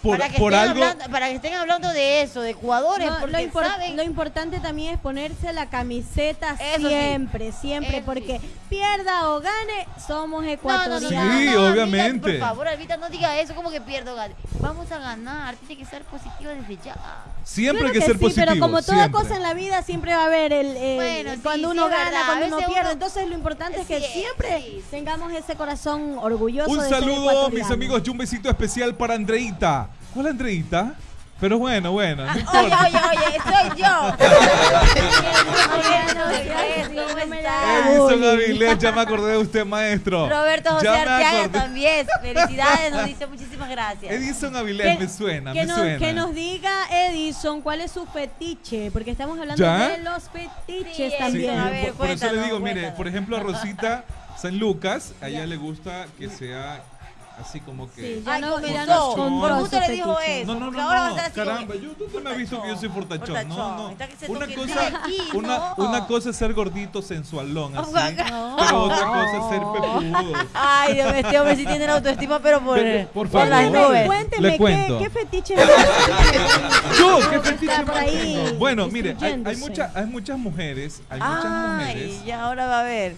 Por, para, que por estén algo, hablando, para que estén hablando de eso, de jugadores, No, porque lo, impor- saben lo importante también es ponerse la camiseta Eso sí. siempre, siempre, Eso porque sí. pierda o gane, somos No, no, no, ecuatorianos. Sí, obviamente. Por favor, Alvita, no diga eso, como que pierdo, gane. Vamos a ganar, tiene que ser positivo desde ya. Siempre Claro hay que, ser sí, positivo. pero como toda siempre. cosa en la vida siempre va a haber el, el- Bueno, sí, cuando sí, uno gana, verdad. cuando uno pierde. uno- Entonces lo importante es que siempre tengamos ese corazón orgulloso Un de ser saludo, mis amigos, y un besito especial para Andreita. ¿Cuál Andreita? Pero bueno, bueno, no Oye, oye, oye, soy yo. Edison Avilés, ya me acordé de usted, maestro. Roberto José Arteaga también. Felicidades, nos dice muchísimas gracias. Edison Avilés, me suena, que me nos, suena. que nos diga Edison cuál es su fetiche, porque estamos hablando ¿Ya? de los fetiches Sí, Sí, también. a ver, por, por eso le cuéntanos, digo, mire, por ejemplo, a Rosita San Lucas, a ella le gusta que sea así como que... Sí, ya Ay, no, con gusto. Por le dijo fetiche. eso. No, no, porque no, ahora va a no, estar así caramba, yo, tú me has visto que yo soy fortachón. No, no. Una cosa, una, no. una cosa es ser gordito, sensualón, así, No. pero otra cosa es ser pepudo. Ay, Dios mío, este hombre sí tiene la autoestima, pero por, Pero, por por las favor. nubes. Cuénteme, Le ¿qué, cuento. qué fetiche Yo, ¿qué fetiche más? Bueno, mire, hay, hay, instruyéndose. mucha- hay muchas mujeres, hay muchas mujeres, Ay, ya ahora va a ver.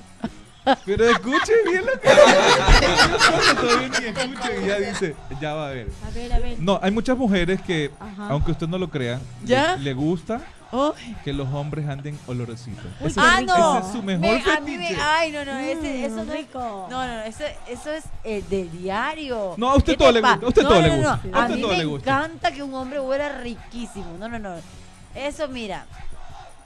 Pero escuche bien lo que todavía ni escuche y ya dice, ya va a ver. A ver, a ver. No, hay muchas mujeres que, Ajá. aunque usted no lo crea, ¿Ya? Le, le gusta Ay. que los hombres anden olorositos. Uy, Ah, rico. no. ese es su mejor Me- a mí me- ay, no, no, ese, eso Mm, no es rico. No, no, eso, eso es eh, del diario. No, a usted ¿Qué todo le gusta, a usted no, todo no, le no, gusta, no. a A usted mí todo me le gusta. encanta que un hombre huela riquísimo. No, no, no. Eso, mira.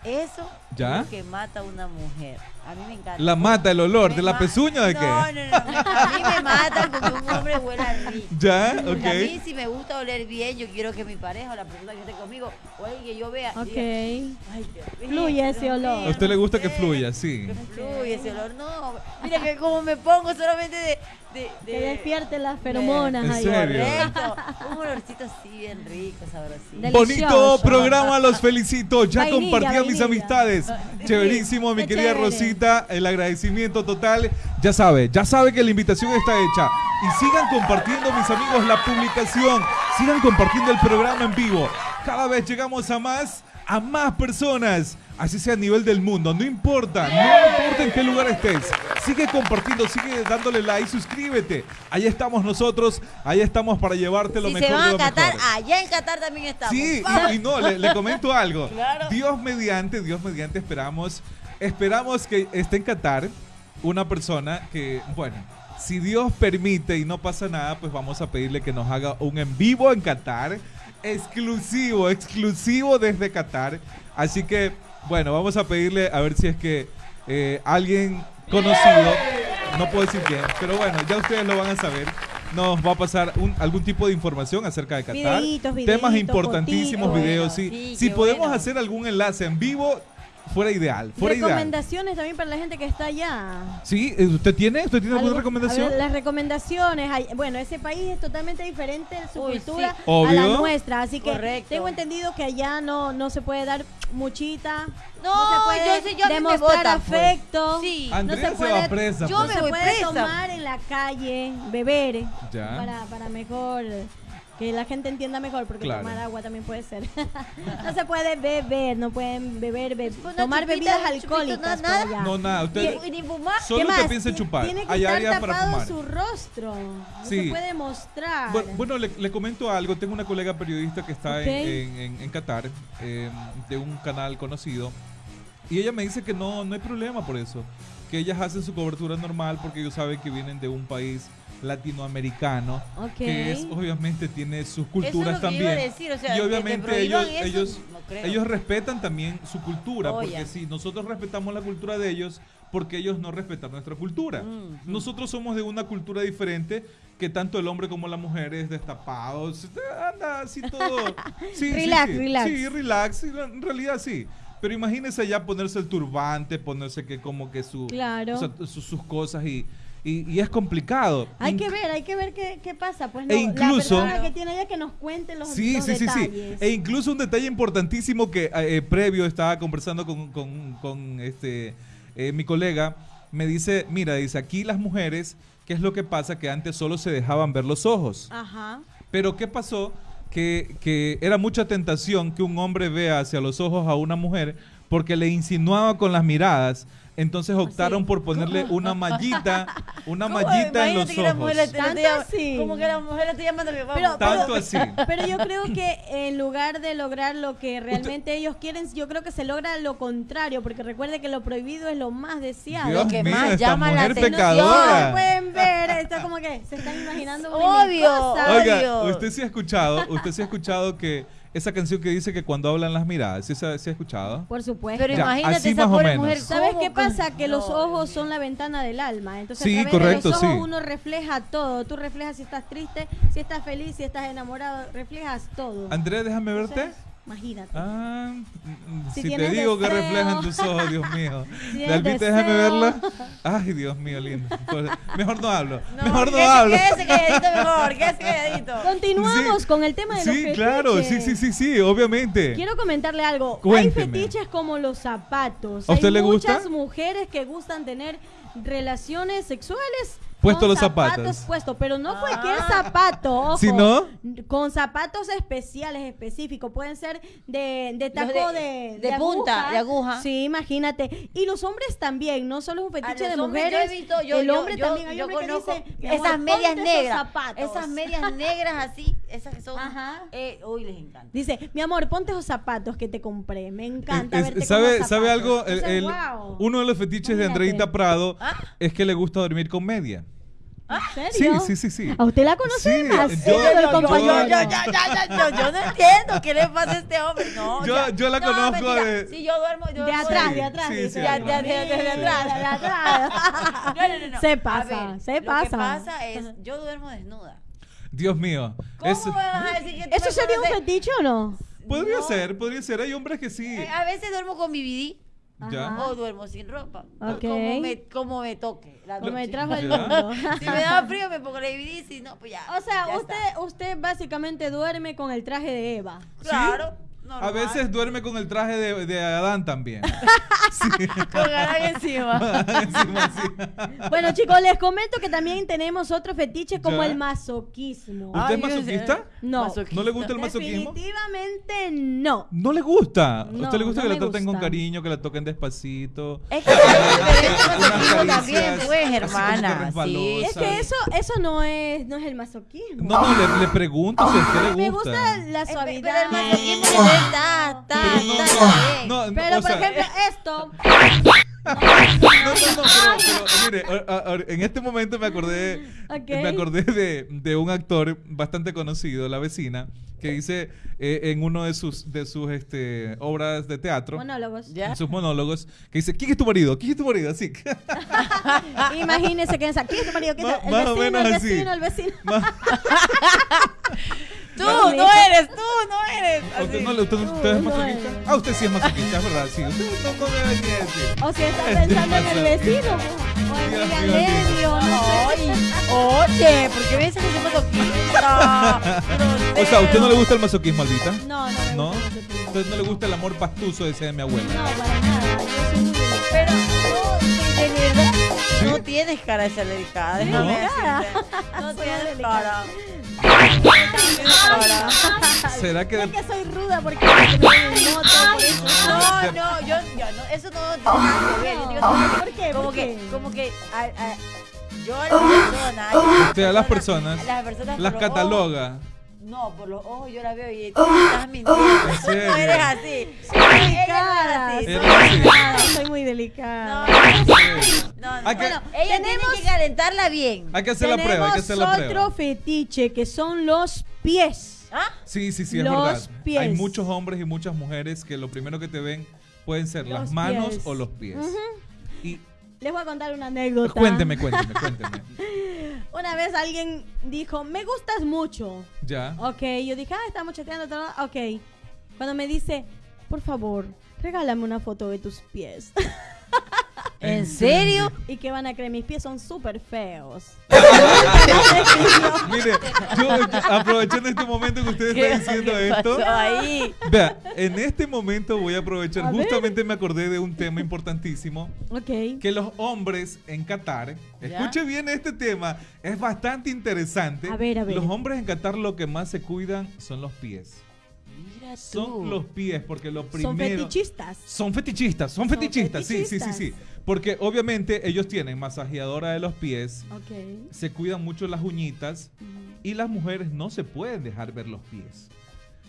Eso ¿Ya? es lo que mata a una mujer. A mí me encanta. La mata el olor, Me ¿de la pezuña o de no, qué? No, no, no. A mí me mata con que un hombre huela rico. ¿Ya? Porque A mí Ok. si me gusta oler bien, yo quiero que mi pareja o la persona que esté conmigo o alguien que yo vea. Ok. diga, Ay, mío, Fluye ese olor. A usted le gusta que fluya, sí. Que fluye ese olor. No, mira que como me pongo solamente de... de, de Que despierte las feromonas ¿En ahí. serio? Correcto. Un olorcito así bien rico, sabrosito. Bonito programa, los felicito. Ya Vainilla, compartí a mis vainilla. amistades. Chéverísimo, mi Qué querida chévere. El agradecimiento total. Ya sabe, ya sabe que la invitación está hecha. Y sigan compartiendo, mis amigos, la publicación. Sigan compartiendo el programa en vivo. Cada vez llegamos a más, a más personas. Así sea a nivel del mundo. No importa, no importa en qué lugar estés. Sigue compartiendo, sigue dándole like, suscríbete. Ahí estamos nosotros. Ahí estamos para llevarte lo si mejor se de van a lo Qatar, mejor. allá en Qatar también estamos. Sí, y, y no, le, le comento algo. Claro. Dios mediante, Dios mediante, esperamos, esperamos que esté en Qatar una persona que, bueno, si Dios permite y no pasa nada, pues vamos a pedirle que nos haga un en vivo en Qatar, exclusivo, exclusivo desde Qatar. Así que, bueno, vamos a pedirle a ver si es que eh, alguien conocido, no puedo decir quién, pero bueno, ya ustedes lo van a saber. Nos va a pasar un- algún tipo de información acerca de Qatar. Videitos, Temas videitos, importantísimos, fotitos. videos, sí. Sí, si podemos bueno. hacer algún enlace en vivo, fuera ideal, fuera ideal. Recomendaciones también para la gente que está allá. Sí, eh, ¿usted tiene? ¿Usted tiene alguna recomendación? ver, las recomendaciones, hay- bueno, ese país es totalmente diferente en su Uy, cultura sí. a la nuestra, así que Correcto. tengo entendido que allá no, no se puede dar muchita, No, se puede yo yo demostrar pues. afecto, Sí. Andrea no se, se va puede- presa. yo pues. no me se voy puede presa. tomar en la calle, beber, Ya. para, para mejor, que la gente entienda mejor, porque Claro. tomar agua también puede ser. no se puede beber, no pueden beber, be- Una tomar chupita, bebidas chupito, alcohólicas. nada. por allá. No, nada, usted ni fumar. solo ¿Qué usted más? piensa en chupar. Tiene que Hay estar áreas para tapado fumar. su rostro. No Sí. se puede mostrar. Bu- Bueno, le, le comento algo. Tengo una colega periodista que está en- en, en- en Qatar, eh, de un canal conocido, y ella me dice que no, no hay problema por eso. Que ellas hacen su cobertura normal porque ellos saben que vienen de un país latinoamericano, Ok. que es obviamente tiene sus Eso culturas es lo que yo también. iba a decir, o sea, y obviamente ellos, eso, ellos, no ellos respetan también su cultura, Oh, porque ya. si nosotros respetamos la cultura de ellos, porque ellos no respetan nuestra cultura. Mm, Nosotros somos de una cultura diferente que tanto el hombre como la mujer es destapado, se- anda así todo. Sí, Relax, sí. relax. Sí, relax, sí, en realidad sí. Pero imagínese ya ponerse el turbante, ponerse que como que su, Claro. o sea, su- sus cosas y, y, y es complicado. Hay Inc- que ver, hay que ver qué, qué pasa. Pues E no, incluso- la persona que tiene allá que nos cuente los, Sí, los sí, sí, sí. E incluso un detalle importantísimo que eh, previo estaba conversando con, con- con, este eh, mi colega, me dice, mira, dice, aquí las mujeres, ¿qué es lo que pasa? Que antes solo se dejaban ver los ojos. Ajá. Pero ¿qué pasó? Que, que era mucha tentación que un hombre vea hacia los ojos a una mujer porque le insinuaba con las miradas. Entonces optaron por ponerle una mallita, una ¿Cómo? mallita en los Imagínate que la ojos. mujer te- te ¿Tanto llama- así? Como que la mujer está que vamos. Pero- Tanto así. Pero yo creo que en lugar de lograr lo que realmente ellos quieren, yo creo que se logra lo contrario, porque recuerde que lo prohibido es lo más deseado. Dios Lo que mío, más esta llama la atención. pecadora. No pueden ver, esto como que se están imaginando Obvio, cosas. obvio. Oiga, usted sí ha escuchado, usted sí ha escuchado que esa canción que dice que cuando hablan las miradas. ¿Sí, se ha- sí ha escuchado? Por supuesto. Pero Ya, imagínate así esa pobre mujer. ¿Sabes ¿cómo qué que- pasa? Que los ojos son la ventana del alma. Entonces, Sí, a través correcto, de los ojos sí. uno refleja todo. Tú reflejas si estás triste, si estás feliz, si estás enamorado. Reflejas todo. Andrea, déjame verte. Imagínate. Ah, mm, Si si, te digo que reflejan tus ojos, Dios mío. Si Dalvita, déjame verla. Ay, Dios mío, lindo. Pues, Mejor no hablo. No, Mejor no hablo. Quédese calladito mejor, quédese calladito. Continuamos Sí. con el tema de los Sí, claro, sí, sí, sí, sí, obviamente. Quiero comentarle algo. Cuénteme. Hay fetiches como los zapatos. ¿A usted Hay le gusta? muchas mujeres que gustan tener relaciones sexuales. Puesto con los zapatos. puesto, pero no cualquier Ah. zapato, ojo. ¿Sí, no? Con zapatos especiales, específicos. Pueden ser de, de taco de- de, de punta, de aguja. Sí, imagínate. Y los hombres también, no solo es un fetiche de yo mujeres. he visto- yo- el yo- hombre yo- también. Hay yo hombres que conozco "Mi amor, esas medias negras. zapatos". Esas medias negras así, esas que son. Ajá. Eh, uy, les encanta. Dice, mi amor, ponte esos zapatos que te compré. Me encanta Es- verte con ¿Sabe, los ¿Sabe zapatos". algo? El- Entonces, el- wow. Uno de los fetiches de. Andreita Prado ¿Ah? es que le gusta dormir con media. ¿En Sí, serio? sí, sí, sí. ¿A usted la conoce Sí, demasiado, yo- yo-? Yo, yo, no entiendo qué le pasa a este hombre. No, Yo- yo la No, conozco de- Sí, yo duermo. yo De atrás, Sí, de atrás. sí, sí, de- de- de atrás. De atrás. No, no, no, no. Se pasa, ver, se Lo pasa. que pasa es, yo duermo desnuda. Dios mío. ¿Cómo me vas a decir que tú ¿Eso sería un fetiche o no? podría No. ser, podría ser. Hay hombres que sí. Eh, a veces duermo con mi BD Ya. Ajá. o duermo sin ropa. Como me, como me toque. la Como me trajo el mundo. Si me da frío me pongo la BD, si no, pues ya. O sea, ya usted, está. usted básicamente duerme con el traje de Eva. Claro. Normal. veces duerme con el traje de, de Adán también. Con ganas encima. Encima, sí. Bueno, chicos, les comento que también tenemos otro fetiche como Ya. el masoquismo. ¿Usted es Ay, masoquista? No. Masoquista. ¿No le gusta el masoquismo? Definitivamente no. ¿No le gusta? ¿A No, usted le gusta no que la traten con gusta. cariño, que la toquen despacito? Es que masoquismo también, pues, hermana. Sí. Es que eso, eso no es, no es el masoquismo. No, no, le, le pregunto si a usted le Me gusta. gusta la Eh, suavidad. Pero el masoquismo ta, ta, Pero no, ta, no, bien. no, no, Pero, por sea, ejemplo, esto. No, no, no, pero, pero, mire, en este momento me acordé, me acordé de, de un actor bastante conocido, La Vecina, que dice eh, en uno de sus, de sus este, obras de teatro, Monólogos. Ya. en sus monólogos, que dice, ¿quién es tu marido? ¿Quién es tu marido? Así. Imagínese que aquí es tu marido, ¿quién es? El más o vecino, el vecino, el vecino. Tú no eres, tú no eres. ¿A ¿Usted, Así. no, le- usted, usted es No, no masoquista? es. Ah, usted sí es masoquista, es verdad, sí. Usted no, no decir. O si está Este pensando en el vecino, o en Dios William mío, Levy, o no oye, ¿por qué me dices que soy masoquista? O sea, ¿a usted no le gusta el masoquismo, Albita? No, no me ¿No? gusta el masoquismo. ¿A usted no le gusta el amor pastuso, decía mi abuela? No, para nada. Yo soy muy. Pero no tienes cara de ser delicada. ¿No? déjame decirte. No tienes cara. No tienes cara. ¿Será que Es de- que soy ruda porque. No, no, yo, yo no, eso no tiene nada que ver. ¿Por qué? Como ¿Por que, como que a, a- yo a las personas, Usted a las personas las personas las cataloga? No, por los ojos yo la veo y tú estás mintiendo. ¿En Tú serio? no eres así. Delicada, Ella soy no Era así. delicada, soy muy No, delicada. no, no. No. que- Bueno, ella tenemos- tiene que calentarla bien. Hay que hacer la prueba, hay que hacer la Tenemos prueba. otro fetiche que son los pies. ¿Ah? Sí, sí, sí, es Los verdad. pies. Hay muchos hombres y muchas mujeres que lo primero que te ven pueden ser las manos pies. o los pies. Y Les voy a contar una anécdota. cuénteme, cuénteme, cuénteme. Una vez alguien dijo, me gustas mucho. Ya. Ok, yo dije, ah, estamos chateando. todo. Ok. Cuando me dice, por favor, regálame una foto de tus pies. ¿En serio? ¿Y qué van a creer? Mis pies son súper feos. Mire, yo, yo, aprovechando este momento que usted está diciendo ¿Qué esto, ahí? vea, en este momento voy a aprovechar, A ver. justamente me acordé de un tema importantísimo, ok. que los hombres en Qatar, ¿Ya? escuche bien este tema, es bastante interesante. A ver, a ver. Los hombres en Qatar lo que más se cuidan son los pies. Mira Son los pies, porque lo primero... Son fetichistas. Son fetichistas, son Son fetichistas, sí, sí, sí, sí. Porque obviamente ellos tienen masajeadora de los pies, Ok. se cuidan mucho las uñitas y las mujeres no se pueden dejar ver los pies.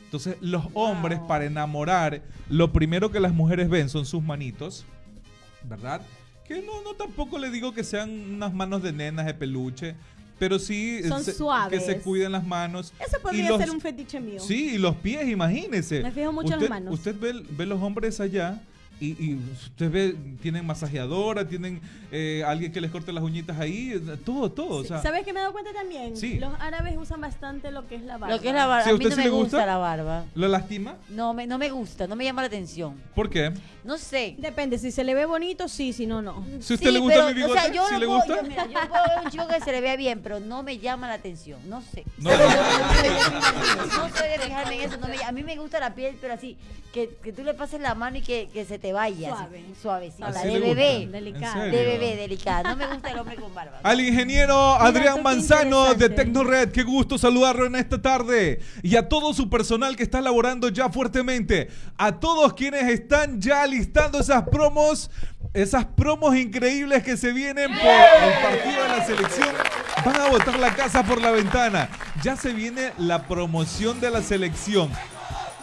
Entonces, los hombres para enamorar, lo primero que las mujeres ven son sus manitos, ¿verdad? Que no, no tampoco le digo que sean unas manos de nenas de peluche, pero sí Son se- suaves. que se cuiden las manos. Eso podría los- ser un fetiche mío. Sí, y los pies, imagínese. Me fijo mucho en las usted, manos. Usted ve, ve los hombres allá y, y usted ve, tienen masajeadora, tienen eh, alguien que les corte las uñitas ahí, eh, todo, todo. o sea, ¿Sabes qué me he dado cuenta también? Sí. Los árabes usan bastante lo que es la barba. Lo que es la barba. ¿Sí, a mí usted no sí me le gusta? gusta? la barba. ¿Lo lastima? No me, no me gusta, no me llama la atención. ¿Por qué? No sé. Depende, si se le ve bonito, sí, si no, no. Si a usted Sí, le gusta pero, mi o bigote, sea, yo ¿sí no le puedo- gusta? Yo, mira, yo puedo ver un chico que se le vea bien, pero no me llama la atención. No sé. No, No, no. no soy de fijarme en eso. no me- a mí me gusta la piel, pero así, que, que tú le pases la mano y que, que se te vaya. Suave. Así, suavecita. Así de le bebé. Delicada. ¿En De bebé, delicada. No me gusta el hombre con barba. Al ingeniero Adrián Manzano de. Tecnored, qué gusto saludarlo en esta tarde. Y a todo su personal que está laborando ya fuertemente. A todos quienes están ya listando esas promos, esas promos increíbles que se vienen por el partido de la selección. Van a botar la casa por la ventana. Ya se viene la promoción de la selección.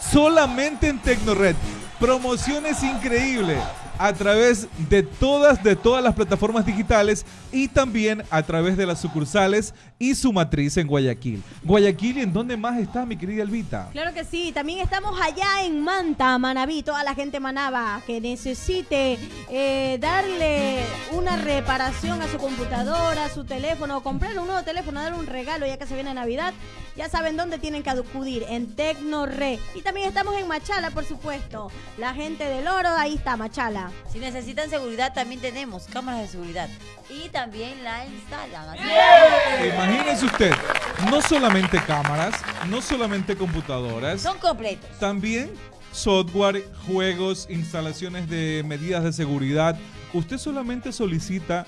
Solamente en Tecnored. Promociones increíbles a través de todas, de todas las plataformas digitales y también a través de las sucursales y su matriz en Guayaquil. Guayaquil, ¿y en dónde más está mi querida Elvita? Claro que sí, también estamos allá en Manta, Manabí, toda la gente manaba que necesite eh, darle una reparación a su computadora, a su teléfono, comprar un nuevo teléfono, dar un regalo ya que se viene Navidad, ya saben dónde tienen que acudir, en Tecnorre. Y también estamos en Machala, por supuesto. La gente del oro, ahí está Machala. Si necesitan seguridad, también tenemos cámaras de seguridad. Y también la instalan. Así Imagínense usted, no solamente cámaras, no solamente computadoras, Son completos. también software, juegos, instalaciones de medidas de seguridad. Usted solamente solicita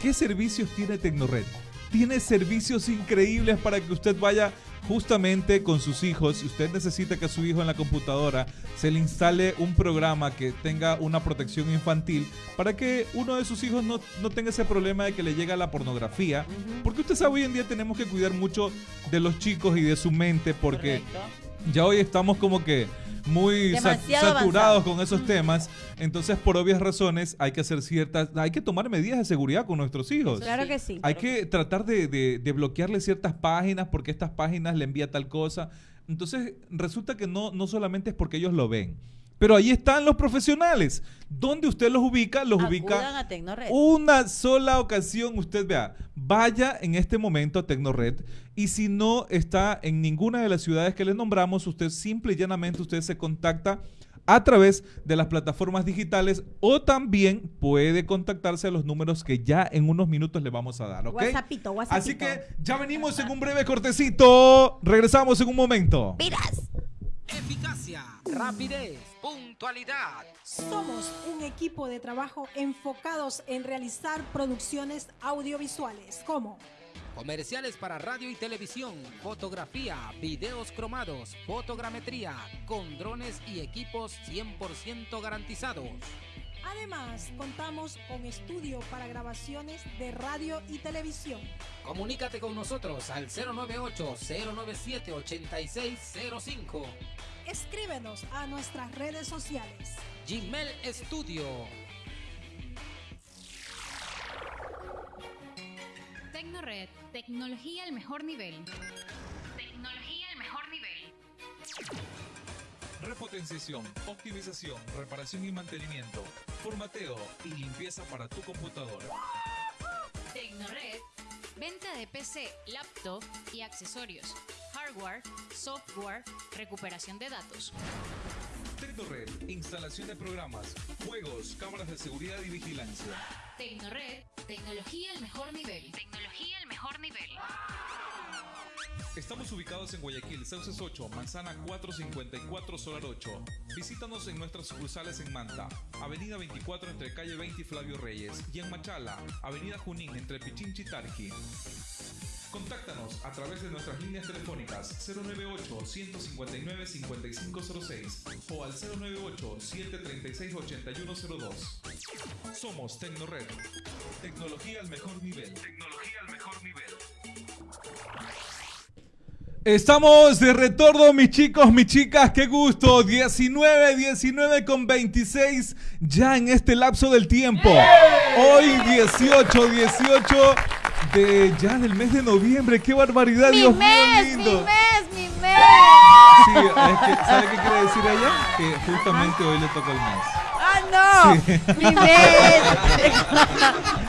qué servicios tiene Tecnored. Tiene servicios increíbles para que usted vaya justamente con sus hijos. Si usted necesita que a su hijo en la computadora se le instale un programa que tenga una protección infantil para que uno de sus hijos no, no tenga ese problema de que le llega la pornografía. Porque usted sabe, hoy en día tenemos que cuidar mucho de los chicos y de su mente porque Correcto. ya hoy estamos como que muy sa- saturados avanzado. con esos temas. Entonces, por obvias razones, hay que hacer ciertas, hay que tomar medidas de seguridad con nuestros hijos. Claro que sí. Hay que tratar de, de- de bloquearle ciertas páginas porque estas páginas le envía tal cosa. Entonces, resulta que no, no solamente es porque ellos lo ven. Pero ahí están los profesionales. ¿Dónde usted los ubica? Los Acudan ubica a Tecnored. una sola ocasión, usted vea, vaya en este momento a Tecnored y si no está en ninguna de las ciudades que le nombramos, usted simple y llanamente usted se contacta a través de las plataformas digitales o también puede contactarse a los números que ya en unos minutos le vamos a dar, ¿ok? Whatsappito, whatsappito. Así que ya venimos en un breve cortecito. Regresamos en un momento. ¡Pilas! Eficacia, rapidez, puntualidad. Somos un equipo de trabajo enfocados en realizar producciones audiovisuales como Comerciales para radio y televisión, fotografía, videos cromados, fotogrametría, con drones y equipos 100% garantizados. Además, contamos con estudio para grabaciones de radio y televisión. Comunícate con nosotros al 098-097-8605. Escríbenos a nuestras redes sociales. Gmail Studio. Tecnored, tecnología al mejor nivel. Tecnología al mejor nivel. Repotenciación, optimización, reparación y mantenimiento, formateo y limpieza para tu computadora. Tecnored, venta de PC, laptop y accesorios. Hardware, software, recuperación de datos. Tecnored, instalación de programas, juegos, cámaras de seguridad y vigilancia. Tecnored, tecnología al mejor nivel. Tecnología al mejor nivel. Estamos ubicados en Guayaquil, Sauces 8, Manzana 454, Solar 8. Visítanos en nuestras sucursales en Manta, Avenida 24 entre calle 20 y Flavio Reyes, y en Machala, Avenida Junín entre Pichinchi y Tarqui. Contáctanos a través de nuestras líneas telefónicas 098-159-5506 o al 098-736-8102. Somos Tecnored. Tecnología al mejor nivel. Tecnología al mejor nivel. Estamos de retorno, mis chicos, mis chicas, qué gusto. 19, 19 con 26 ya en este lapso del tiempo. Hoy 18, 18 de ya del mes de noviembre. ¡Qué barbaridad, Mi Dios mes, mío mi lindo! mes, mi mes. Sí, es que, ¿sabe qué quiere decir ella? Que justamente hoy le toca el mes. Ah, no. Sí. Mi mes.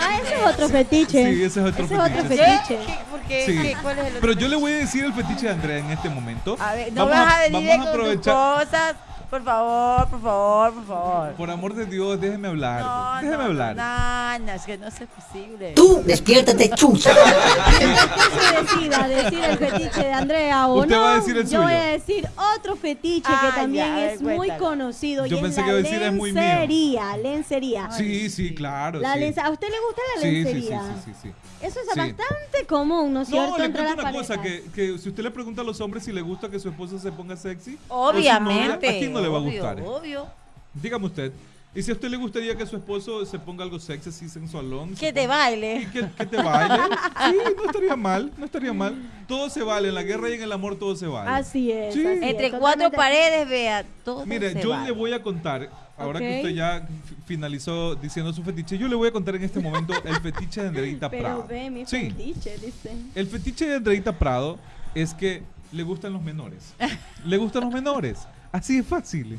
Ah, ese es otro fetiche. Sí, ese es otro Ese es otro fetiche. fetiche. ¿Qué? ¿Por qué? Sí. ¿Qué? ¿Cuál es el otro Pero yo le fetiche? voy a decir el fetiche de Andrea en este momento. A ver, no Vamos vas a venir vamos a con tus aprovechar. cosas. Por favor, por favor, por favor. Por amor de Dios, déjeme hablar. No, déjeme no, hablar. No, no, es que no es posible. Tú, despiértate, chucha. Usted se decida decir el fetiche de Andrea o Usted no. va a decir el yo voy suyo. a decir otro fetiche Ah, que también ya, a ver, es muy conocido Yo y pensé es que la iba a decir, es muy mío. lencería, lencería. Sí, sí, claro. La sí. lence- ¿A usted le gusta la Sí, sí, sí, lencería? sí, sí, sí. Eso es Sí. bastante común, ¿no es cierto? No, le cuento una cosa, que, que si usted le pregunta a los hombres si le gusta que su esposa se ponga sexy, Obviamente. novia, ¿a quién no le va a obvio, gustar? Obvio. Dígame usted. ¿Y si a usted le gustaría que su esposo se ponga algo sexy, así sensualón? Que se te ponga- baile. Que, que te baile. Sí, no estaría mal, no estaría mal. Todo se vale, en la guerra y en el amor todo se vale. Así es. Sí. así es, Entre cuatro paredes, vea, todo Mire, se yo vale. le voy a contar, ahora Ok. que usted ya fi- finalizó diciendo su fetiche, yo le voy a contar en este momento el fetiche de Andreita Pero Prado. ve mi Sí, fetiche, dice. el fetiche de Andreita Prado es que le gustan los menores. Le gustan los menores. Así es fácil.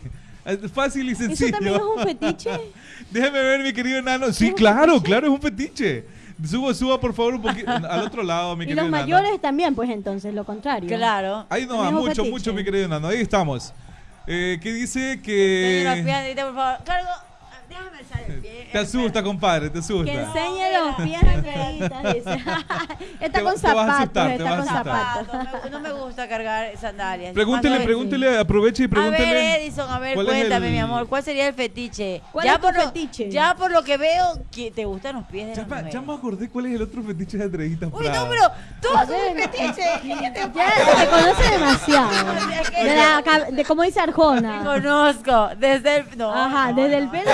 Fácil y ¿Eso sencillo. también es un fetiche? Déjeme ver, mi querido enano. Sí, claro, claro, es un fetiche. Suba, suba, por favor, un poquito al otro lado, mi y querido los enano. mayores también, pues entonces, lo contrario. Claro. Ahí no va, También es un mucho, fetiche. mucho, mi querido enano. Ahí estamos. Eh, ¿Qué dice que... piernas, por favor. Cargo. Déjame alzar el pie. Te asusta, compadre, te asusta. Que enseñe los pies a Andreita, dice. está Te con te a zapatos, asustar, te está vas a con zapatos. No me, gusta cargar sandalias. Pregúntele, pregúntele, aproveche y A pregúntele. ver, Edison, a ver, ¿cuál es cuéntame, el- mi amor, ¿cuál sería el fetiche? ¿Cuál ya es tu por lo, fetiche? Ya por lo que veo, que te gustan los pies de Ya, las pa- mujeres. ya me acordé cuál es el otro fetiche de Andreita Uy, no, pero todos A son fetiches. ¿Qué te Ya te conoce demasiado. De, la, de como dice Arjona. conozco? Desde el. No, Ajá, no, desde el pelo.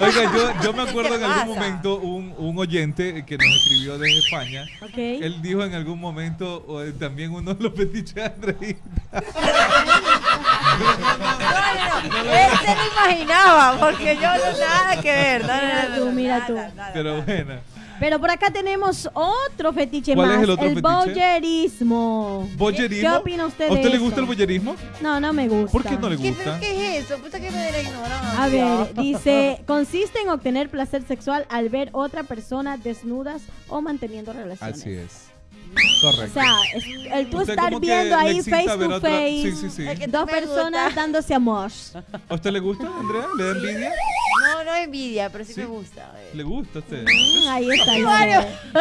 Oiga, yo, yo me ¿Qué acuerdo en algún momento un, un oyente que nos escribió desde España. Él dijo en algún momento o, eh, también uno de los fetiches de Andreita. No, no, no. Él se lo imaginaba, porque yo no nada que ver. Mira tú, mira tú. Pero bueno. Pero por acá tenemos otro fetiche ¿Cuál es más. el otro fetiche? boyerismo. ¿Boyerismo? ¿Qué opina usted ¿A de usted le eso? gusta el boyerismo? No, no me gusta. ¿Por qué no le ¿Qué, gusta? ¿Qué es eso? Puta que me de la ignorancia. A ver, dice, consiste en obtener placer sexual al ver otra persona desnudas o manteniendo relaciones. Así es. O Correcto. sea, es- el tú Usted estar viendo ahí face to otra- face, Sí, sí, sí. Es que dos me personas gusta. dándose amor. ¿A usted le gusta, Andrea? ¿Le da envidia? No, no envidia, pero sí, Sí. me gusta. ¿Le gusta a usted? Mm, Ahí está.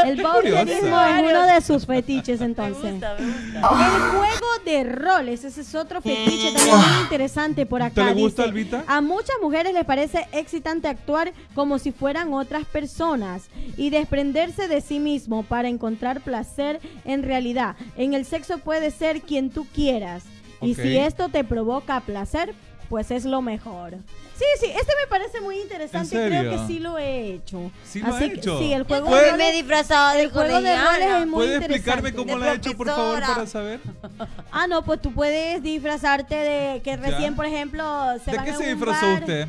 el curiosa. es uno de sus fetiches Me entonces. gusta, me gusta. El juego de roles, ese es otro fetiche también muy interesante por acá. ¿Te le gusta, dice, Albita? A muchas mujeres les parece excitante actuar como si fueran otras personas y desprenderse de sí mismo para encontrar placer en realidad. En el sexo puede ser quien tú quieras. Y Ok. si esto te provoca placer, pues es lo mejor. Sí, sí, este me parece muy interesante. ¿En Creo serio? que sí lo he hecho. ¿Sí lo Así que- hecho? sí, el juego ¿Puede- de me he disfrazado de el juego de roles es muy ¿Puede interesante. explicarme cómo lo ha hecho, por favor, para saber? Ah, no, pues tú puedes disfrazarte de que recién, por ejemplo, se ¿De van qué a se un disfrazó bar usted?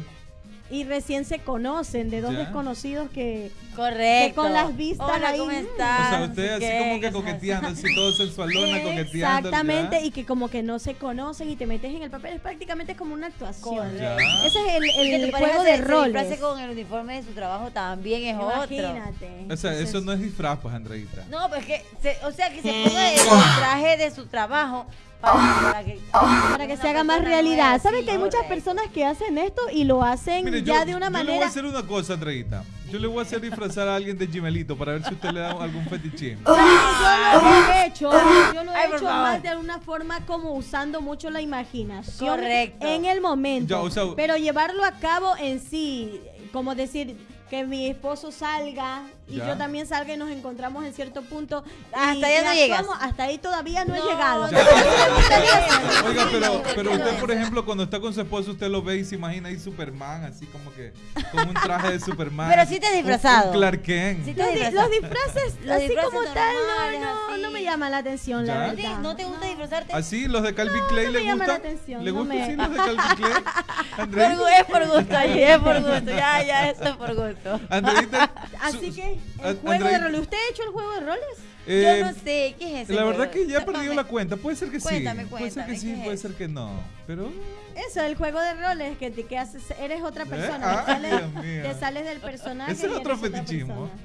Y recién se conocen de dos Ya. desconocidos que... Correcto. Que con las vistas Hola, ahí, ¿cómo mm. estás? O sea, No usted sé así como que coqueteando, así todo sensualona, coqueteando. Exactamente, ya. y que como que no se conocen y te metes en el papel, es prácticamente como una actuación. Ya. Ese es el, el pareja juego de disfrace con el uniforme de su trabajo también es otro. Imagínate. O sea, eso no es disfraz, pues, Andreita. No, pues que, se- o sea, que se ponga el, el traje de su trabajo para, que, Para que se haga más realidad. ¿Saben que hay muchas personas que hacen esto y lo hacen Mire, ya yo, de una yo le voy a manera... hacer una cosa, Andreita. Yo le voy a hacer disfrazar a alguien de Gimelito para ver si usted le da algún fetichismo. Yo lo he hecho, yo lo he Ay, por hecho favor. más de alguna forma como usando mucho la imaginación Correcto. en el momento. Ya, o sea- pero llevarlo a cabo en sí, como decir que mi esposo salga y Ya. yo también salga y nos encontramos en cierto punto. Hasta allá no llegas. Hasta ahí todavía no, he No, llegado. Ya. Oiga, pero, pero usted, por ejemplo, cuando está con su esposo, usted lo ve y se imagina ahí Superman, así como que con un traje de Superman. Pero sí te has Un- disfrazado. Un Clark Kent. Sí te Los, has di- disfrazado. los disfraces, Los así disfraces como tal, normales, no, no, así. no me llama la atención, la ¿Ya? ¿No te, verdad. no te gusta disfrazarte? ¿Así los de Calvin Klein no le me llama gusta? la atención, ¿Le no gusta me- así los de Calvin Klein? Por Andreita, gu- es por gusto, ahí, es por gusto. Ya, ya, eso es por gusto. Andreita, Así que, el juego de roles. ¿Usted ha hecho el juego de roles? eh, Yo no sé, ¿qué es eso? La verdad que ya he perdido la cuenta. Puede ser que Cuéntame, sí. Puede ser que cuéntame, sí, ¿qué puede es? ser que no. Pero Eso, el juego de roles, que, te- que haces, eres otra persona. Ah, te, sales, te sales del personaje. Ese es otro fetichismo.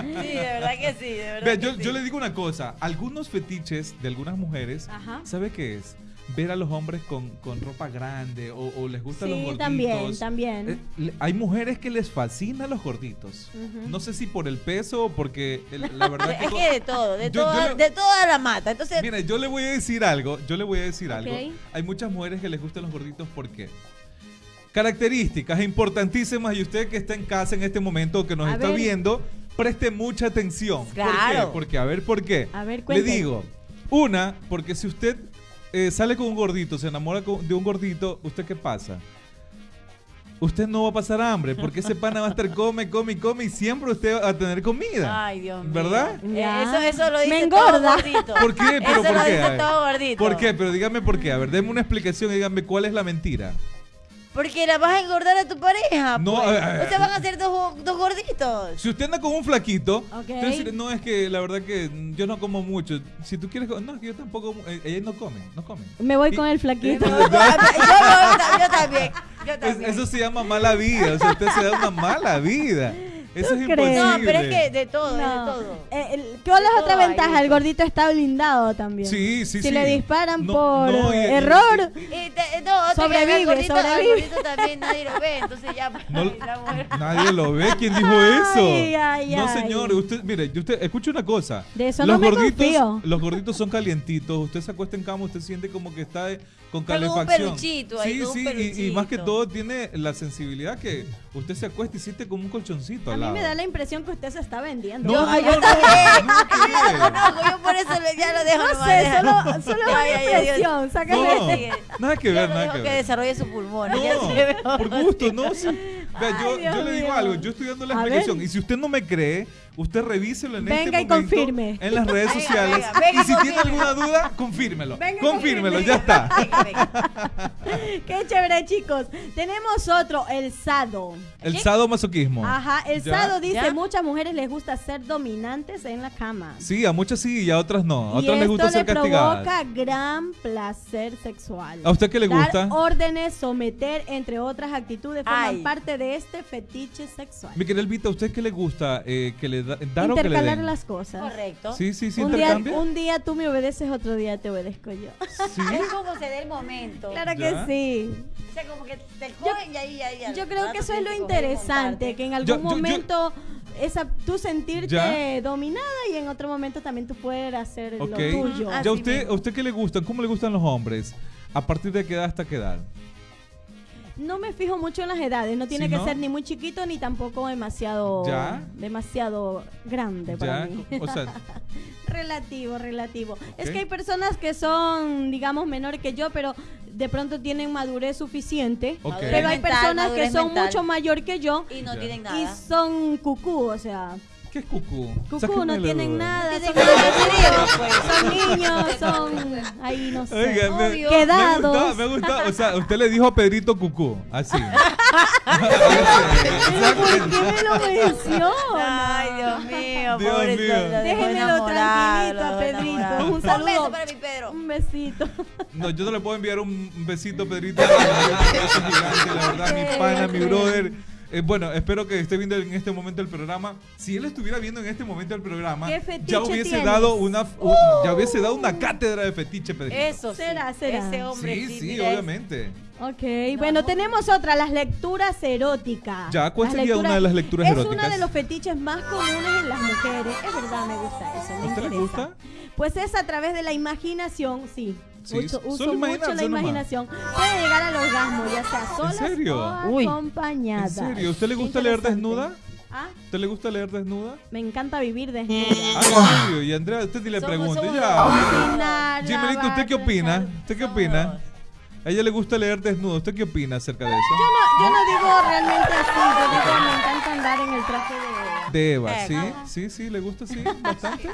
Sí, de verdad que sí, de verdad. Que yo, sí. yo le digo una cosa. Algunos fetiches de algunas mujeres, Ajá. ¿sabe qué es? Ver a los hombres con, con ropa grande o, o les gustan los Sí, gorditos. también, también. Eh, le- hay mujeres que les fascinan los gorditos. No sé si por el peso o porque el- la verdad que... Es que de todo, de, Yo- yo toda, le- de toda la mata. Entonces, Mira, yo le voy a decir algo, yo le voy a decir algo. Hay muchas mujeres que les gustan los gorditos porque características importantísimas y usted que está en casa en este momento o que nos A está ver. viendo, preste mucha atención. ¿Por qué? Claro. Porque a ver por qué. A ver, le cuente. digo, una, porque si usted eh, sale con un gordito, se enamora con- de un gordito, ¿usted qué pasa? Usted no va a pasar hambre, porque ese pana va a estar come, come, come y siempre usted va a tener comida. ay, Dios mío. ¿Verdad? Eh, Ya. Eso, eso lo dice Me todo engorda. gordito. ¿Por qué? ¿Pero eso por lo qué? dice todo gordito. ¿Por qué? Pero dígame por qué. A ver, denme una explicación y dígame cuál es la mentira. Porque la vas a engordar a tu pareja. No, pues. a ver, a ver. O sea, van a ser dos, dos gorditos. Si usted anda con un flaquito, Ok. usted dice, no es que la verdad que yo no como mucho. Si tú quieres, no, es que yo tampoco, eh, ellos no comen, no comen. Me voy Y- con el flaquito. yo, yo- yo también. Yo Es- también. eso se llama mala vida, o sea, usted se da una mala vida. Eso es imposible. no, pero es que de todo, No. de todo. Eh, el- ¿Cuál es De otra ventaja? El gordito está blindado también. Sí, sí, si sí. le disparan No, por no, y- y- error, Y te- no, Sobrevive, gordito, sobrevive. gordito también nadie lo ve, entonces ya. No- la mujer- Nadie lo ve. ¿Quién dijo eso? Ay, ay, no, ay. señor. Usted, mire, yo usted, escuche una cosa. De eso los no me gorditos, confío. Los gorditos son calientitos. Usted se acuesta en cama, usted siente como que está eh, con como un calefacción. peluchito ahí, sí, como un sí. y- Y, más que peluchito. todo tiene la sensibilidad que usted se acuesta y siente como un colchoncito a al mí lado. me da la impresión que usted se está vendiendo. No, Yo- por eso ya lo dejo No sé, solo, solo una impresión. Sigue. nada que ver, nada que que ver. desarrolle su pulmón. por gusto, no. yo, le digo algo, yo estoy dando la explicación. Y si usted no me cree, usted revíselo en Venga este y momento confirme. en las redes Venga, sociales. venga, venga, y si tiene alguna duda, confírmelo. Venga, confírmelo, ya está. Venga, venga. Qué chévere, chicos. Tenemos otro, el sado. El sadomasoquismo. Ajá, el Ya. sado dice, ¿Ya? muchas mujeres les gusta ser dominantes en la cama. Sí, a muchas sí y a otras no. A y otras les esto gusta ser le castigadas. provoca gran placer sexual. ¿A usted qué le gusta? Dar órdenes, someter, entre otras actitudes, forman Ay. parte de este fetiche sexual. Mi querida Elvita, ¿a usted qué le gusta? Eh, ¿Que le da, dar o que le Intercalar den? las cosas. Correcto. Sí, sí, sí, un, día, un día tú me obedeces, otro día te obedezco yo. Sí. Es como se dé el momento. claro Ya. que sí. O sea, como que te cogen y ahí, ahí. Yo creo que eso es lo interesante, que en algún Yo- yo- yo- momento esa, tú sentirte Ya. dominada y en otro momento también tú puedes hacer lo tuyo. ¿Ya usted, mismo. a usted qué le gustan? ¿Cómo le gustan los hombres? ¿A partir de qué edad hasta qué edad? No me fijo mucho en las edades, no tiene ¿Sí, que no? ser ni muy chiquito ni tampoco demasiado ¿Ya? demasiado grande para ¿Ya? mí. O sea, relativo, relativo. Es que hay personas que son, digamos, menores que yo, pero de pronto tienen madurez suficiente. Pero hay Mental, personas que son mental. mucho mayor que yo Y no Ya. tienen y nada. son cucú, o sea, ¿qué es cucú? cucú Sáquenme no tienen nada, son, pues. son niños, son ahí no sé. Oiga, me, Quedados. gusta, me gusta. O sea, usted le dijo a Pedrito Cucú, así. Pero ¿Por qué me lo menciona? Ay, Dios mío, Dios pobre mío. Déjenmelo tranquilito a Pedrito. Un saludo. beso para mi Pedro. Un besito. No, yo no le puedo enviar un un besito, Pedrito. Un beso gigante, la verdad, mi pana, mi brother. Eh, bueno, espero que esté viendo en este momento el programa. Si él estuviera viendo en este momento el programa, ¿Qué fetiche ya hubiese tienes? dado una un- ya hubiese dado una cátedra de fetiche, Pedrito. Eso sí. Será, será. Ese hombre sí, sí, sí, es- obviamente. Ok, bueno, tenemos otra, las lecturas eróticas. Ya, ¿cuál Las sería una de las lecturas es eróticas? uno de los fetiches más comunes en las mujeres. Es verdad, me gusta eso. me ¿A usted le interesa. gusta? Pues es a través de la imaginación, sí. Sí, uso solo uso mucho la nomás. imaginación. Puede llegar al orgasmo, ya sea sola serio? o Uy. acompañada. ¿En serio? ¿Usted le gusta leer desnuda? ¿Ah? ¿Usted le gusta leer desnuda? Me encanta vivir desnuda. Ah, en serio. Y Andrea, usted sí le somos Ya. ¿usted qué opina? ¿Usted qué opina? A ella le gusta leer desnudo. ¿Usted qué opina acerca de eso? Yo no, yo no digo realmente así, yo digo me encanta andar en el traje de, De Eva, Eh, ¿sí? ajá. Sí, sí, le gusta, sí, bastante.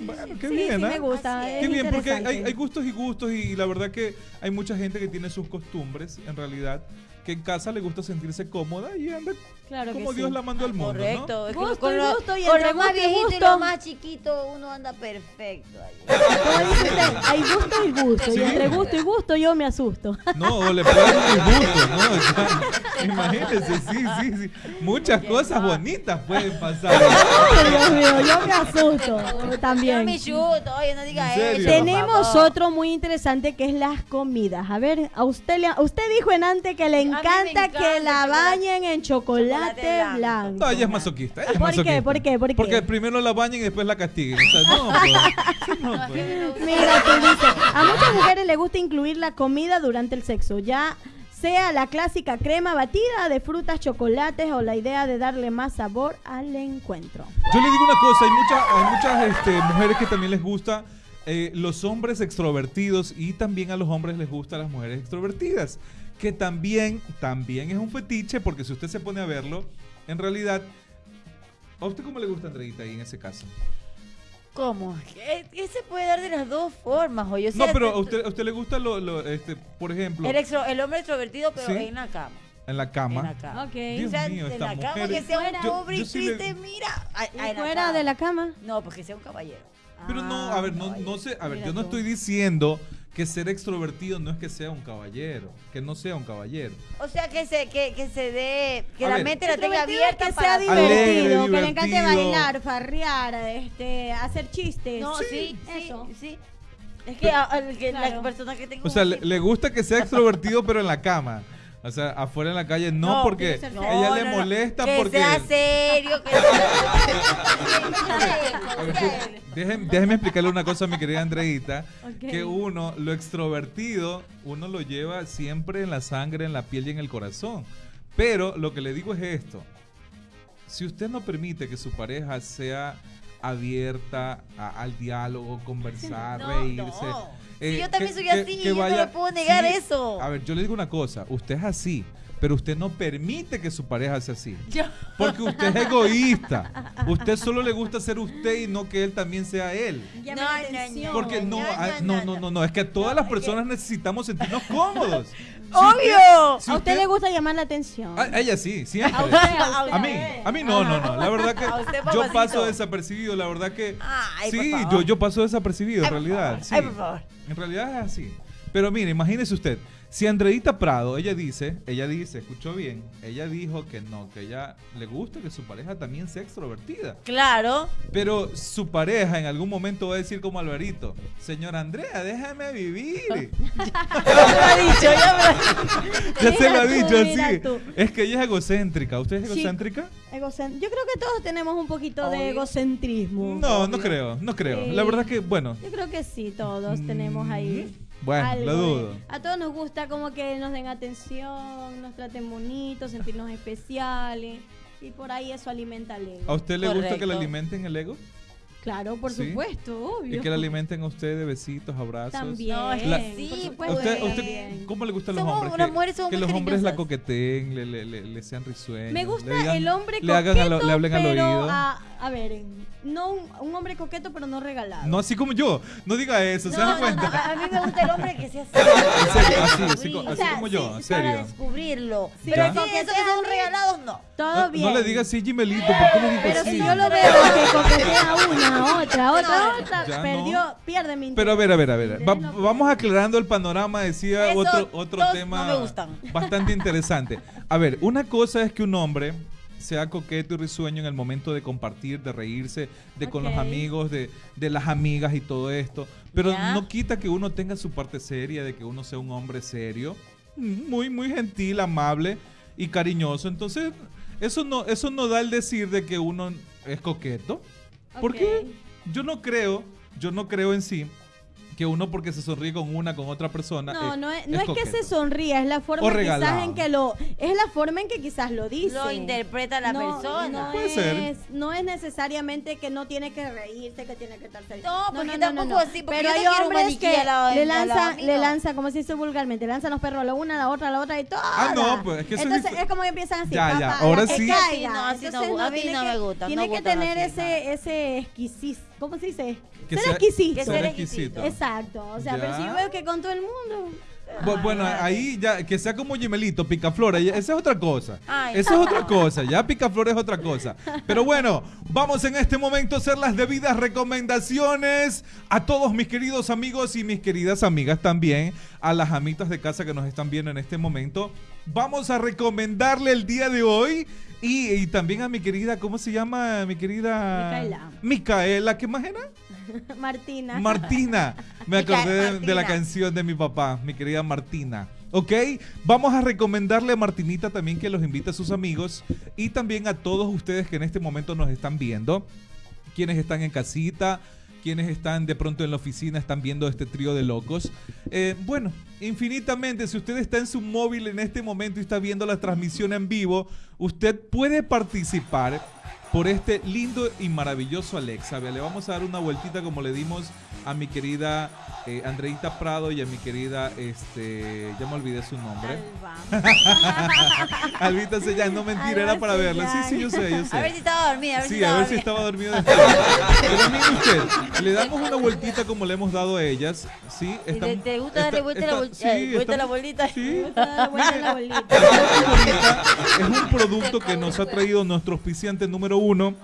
Bueno, qué Sí, bien, sí ¿ah? me gusta. Es. Qué bien, porque hay, gustos y gustos y, la verdad que hay mucha gente que tiene sus costumbres, en realidad, que en casa le gusta sentirse cómoda y anda Claro como sí. Dios la mandó al mundo, Correcto. que Gusto con y lo, gusto, y con entre lo más gusto y viejito y gusto. lo más chiquito uno anda perfecto. hay gusto y gusto. Sí. Y entre gusto y gusto yo me asusto. ¿no? No, o le puede dar un disgusto, ¿no? O sea, imagínense, sí, sí, sí. Muchas cosas bonitas pueden pasar. Ay, Dios mío, yo me asusto Yo también. me chuto, oye, no diga eso. Tenemos otro muy interesante que es las comidas. A ver, a usted le, usted dijo en antes que le encanta, encanta que el la bañen en chocolate, chocolate blanco. No, ella es masoquista. Ella es ¿Por qué? ¿Por qué? ¿Por qué? Porque primero la bañen y después la castiguen. O sea, no, pues. No, pues. Mira, tú dices, a muchas mujeres les gusta incluir la comida durante el sexo, ya sea la clásica crema batida de frutas, chocolates o la idea de darle más sabor al encuentro. Yo le digo una cosa, hay, muchas hay muchas este, mujeres que también les gusta eh, los hombres extrovertidos y también a los hombres les gustan las mujeres extrovertidas, que también, también es un fetiche porque si usted se pone a verlo, en realidad, ¿a usted cómo le gusta Andreita ahí en ese caso? ¿Cómo? ¿Qué, qué se puede dar de las dos formas? O sea, No, pero a usted, a usted le gusta, lo, lo, este, por ejemplo, El, extro- el hombre extrovertido, pero Sí. en la cama. en la cama. En la cama. Ok. Dios O sea, mío, en esta la cama mujer- que sea un. Yo- hombre yo y le- triste, mira. Ay, ¿Y ay, fuera cama. de la cama? No, porque sea un caballero. Pero no, Ah, a ver, no, no sé, a ver, Mira yo no tú. estoy diciendo que ser extrovertido no es que sea un caballero, que no sea un caballero. O sea, que se, que, que se dé, que A la ver. mente la tenga abierta que para... sea Alegre, divertido, que le encante bailar, farrear, este, hacer chistes. No, sí, sí, eso. sí. Es que, a- al que la Claro. persona que tenga O sea, le gusta que sea extrovertido, pero en la cama. O sea, afuera en la calle no, No, porque ser ella No, le no, no. molesta que porque... sea serio, que A ver, sí, déjeme, déjeme explicarle una cosa a mi querida Andreita, que uno, lo extrovertido, uno lo lleva siempre en la sangre, en la piel y en el corazón. Pero lo que le digo es esto, si usted no permite que su pareja sea abierta a- al diálogo, conversar, No, reírse. no. Sí, yo también soy así, yo no le puedo negar eso. A ver, yo le digo una cosa, usted es así, pero usted no permite que su pareja sea así. Yo- Porque usted es egoísta. Usted solo le gusta ser usted y no que él también sea él. Llame No, la no. Porque no, no, ah, no, no, no, no. no, no, es que todas No, las que- personas necesitamos sentirnos cómodos. ¡Obvio! si a usted le gusta llamar la atención. A ella sí, siempre. A usted, a A mí, a mí no, no, no. La verdad usted, que yo paso desapercibido, la verdad que Ay, sí, yo, yo paso desapercibido en realidad. sí. Ay, por favor. En realidad es así. Pero mire, imagínese usted, si Andreita Prado, ella dice, ella dice, escuchó bien, ella dijo que no, que ella le gusta que su pareja también sea extrovertida. Claro. Pero su pareja en algún momento va a decir como Alvarito, señora Andrea, déjame vivir. Ya me lo ha dicho, ya me lo ha dicho. ya se lo ha dicho así. tú. Es que ella es egocéntrica. ¿Usted es Sí. egocéntrica? Egocent- Yo creo que todos tenemos un poquito de Obvio. egocentrismo. No, no creo, no creo. Sí. La verdad que, bueno, Yo creo que sí, todos tenemos ahí. Bueno, algo lo de- dudo. A todos nos gusta como que nos den atención, nos traten bonitos, sentirnos especiales. Y por ahí eso alimenta el ego. ¿A usted le gusta que le Correcto. alimenten el ego? Claro, por Sí. supuesto, obvio. Y que le alimenten a usted de besitos, abrazos. También. Que La- sí, pues, ¿A usted, usted también. cómo le gustan los Somos- hombres? que, mujeres somos que muy los hombres la coqueteen, le, le, le, le sean risueños. Me gusta le digan- el hombre le coqueto, hagan a lo- le hablen al pero oído. a, a ver, no un, un hombre coqueto, pero no regalado. No así como yo. No diga eso, ¿se No, dan no, no, cuenta? a a mí me gusta el hombre que sea así. En serio, así, Para así, O sea, como yo, sí, en Para serio. descubrirlo. Sí, Pero esos que son regalados, no. Todo bien. no le diga así, Gimelito, ¿por qué le digo Pero así? si yo lo veo que coquetea una, otra, otra, No, otra, ya perdió, no. pierde mi interés. Pero a ver, a ver, a ver. Va- vamos aclarando el panorama, decía Eso, otro, tema no me gustan. bastante interesante. A ver, una cosa es que un hombre sea coqueto y risueño en el momento de compartir, de reírse, de con los amigos, de, de las amigas y todo esto. Pero no quita que uno tenga su parte seria, de que uno sea un hombre serio, muy, muy gentil, amable y cariñoso. Entonces, eso no, eso no da el decir de que uno es coqueto. Porque yo no creo, yo no creo en sí que uno porque se sonríe con una, con otra persona. No, no es, no es que se sonría, es la forma quizás en que lo es la forma en que quizás lo dice. Lo interpreta la No, persona. No Puede es, ser. no es necesariamente que no tiene que reírse, que tiene que estar feliz. No, porque tampoco así, porque Pero yo hay hombres que le lanzan, mío. le lanza, como se dice vulgarmente, le lanzan los perros a la una, a la otra, a la otra y todo. Ah, no, pues, es que Entonces es como que empiezan así. Ya, ahora sí. caiga. Sí, no, así no, a mí no que- me gusta, Tiene que tener ese, ese exquisis, ¿cómo se dice? Que ser sea- exquisito. que ser exquisito. Exacto. O sea, pero Ya. si yo veo que con todo el mundo. Bu- Bueno, ahí ya, que sea como Gemelito, Picaflor, esa es otra cosa. Ay, Esa es no. otra cosa, ya Picaflor es otra cosa. Pero bueno, vamos en este momento a hacer las debidas recomendaciones a todos mis queridos amigos y mis queridas amigas también, a las amitas de casa que nos están viendo en este momento. Vamos a recomendarle el día de hoy y, y también a mi querida, ¿cómo se llama? Mi querida... Micaela. Micaela, ¿qué más era? Martina. Martina. Me acordé de, de la canción de mi papá, mi querida Martina. ¿Ok? Vamos a recomendarle a Martinita también que los invite a sus amigos y también a todos ustedes que en este momento nos están viendo, quienes están en casita, quienes están de pronto en la oficina, están viendo este trío de locos. Eh, bueno, infinitamente, si usted está en su móvil en este momento y está viendo la transmisión en vivo, usted puede participar por este lindo y maravilloso Alexa. Le vamos a dar una vueltita como le dimos a mi querida eh, Andreita Prado y a mi querida, este, ya me olvidé su nombre. Albita Sellán, no mentira, era Alba para verla. Sí, sí, yo sé, yo sé. A ver si estaba dormida, a ver si Sí, a ver si dormida. estaba después. Pero mire usted, le damos una vueltita como le hemos dado a ellas. ¿sí? ¿Y Está- te, te gusta darle vuelta, está- la, sí, eh, vuelta está- la bolita? Sí. Dar vuelta en la bolita. Es un producto que nos ha traído nuestro auspiciante número uno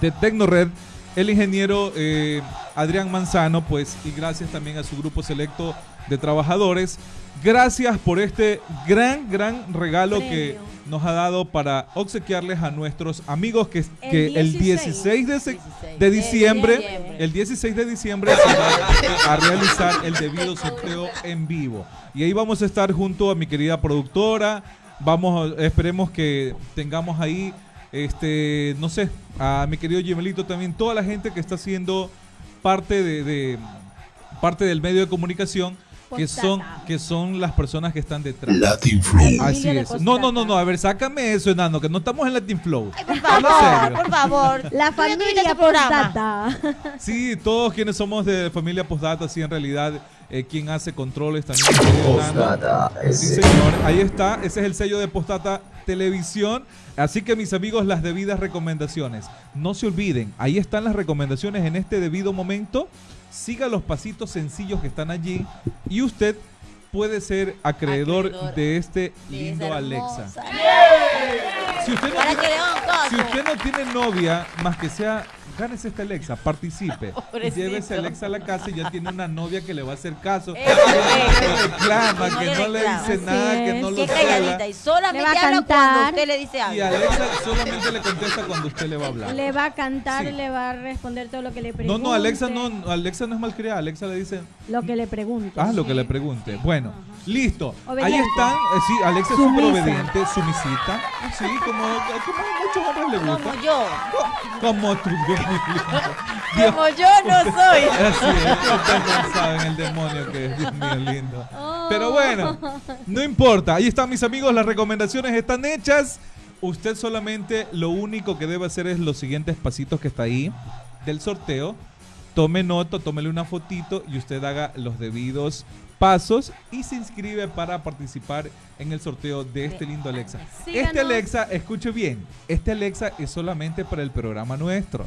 de Tecnored, el ingeniero eh, Adrián Manzano, pues, y gracias también a su grupo selecto de trabajadores. Gracias por este gran, gran regalo que nos ha dado para obsequiarles a nuestros amigos que, El que el 16 16 de, se- 16 de diciembre, diciembre. el 16 de diciembre se va a realizar el debido sorteo en vivo. Y ahí vamos a estar junto a mi querida productora. Vamos, esperemos que tengamos ahí, este, no sé, a mi querido Gemelito también, toda la gente que está haciendo parte de- parte del medio de comunicación, que son, que son las personas que están detrás. Latin Flow. Así es. No, no, no, no. A ver, sácame eso, enano, que no estamos en Latin Flow. Ay, por Habla favor, serio. por favor. La familia programa. postdata. Sí, todos quienes somos de familia Postdata, sí, en realidad, eh, quien hace controles también. Postdata. Sí, señor, ahí está, ese es el sello de Postdata Televisión. Así que mis amigos, las debidas recomendaciones. No se olviden, ahí están las recomendaciones en este debido momento. Siga los pasitos sencillos que están allí y usted puede ser acreedor, Acreedor de este de lindo Alexa. usted no tiene- si usted no tiene novia, más que sea, gánese esta Alexa, participe. Pobrecito. Llévese a Alexa a la casa y ya tiene una novia que le va a hacer caso. Eh, que eh, no le reclama, que no que le no dice Así nada, que no lo Qué calladita. Y solamente Le va a habla cantar. cuando usted le dice Y algo. Alexa solamente le contesta cuando usted le va a hablar. Le va a cantar, Sí. le va a responder todo lo que le No, pregunte. no, Alexa no, Alexa no es malcriada. Alexa le dice, Lo que le pregunte. ah, lo que le pregunte. Bueno, listo. Ahí están. eh, sí, Alexa es súper obediente, sumisita. Sí, como, como a muchos hombres le gusta. Como yo. Como tú, Como yo no soy. Así es, ustedes no saben el demonio que es, Dios mío lindo. Pero bueno, no importa. Ahí están mis amigos, las recomendaciones están hechas. Usted solamente lo único que debe hacer es los siguientes pasitos que está ahí del sorteo. Tome nota, tómele una fotito y usted haga los debidos pasos y se inscribe para participar en el sorteo de este lindo Alexa. Síganos. Este Alexa, escuche bien, este Alexa es solamente para el programa nuestro.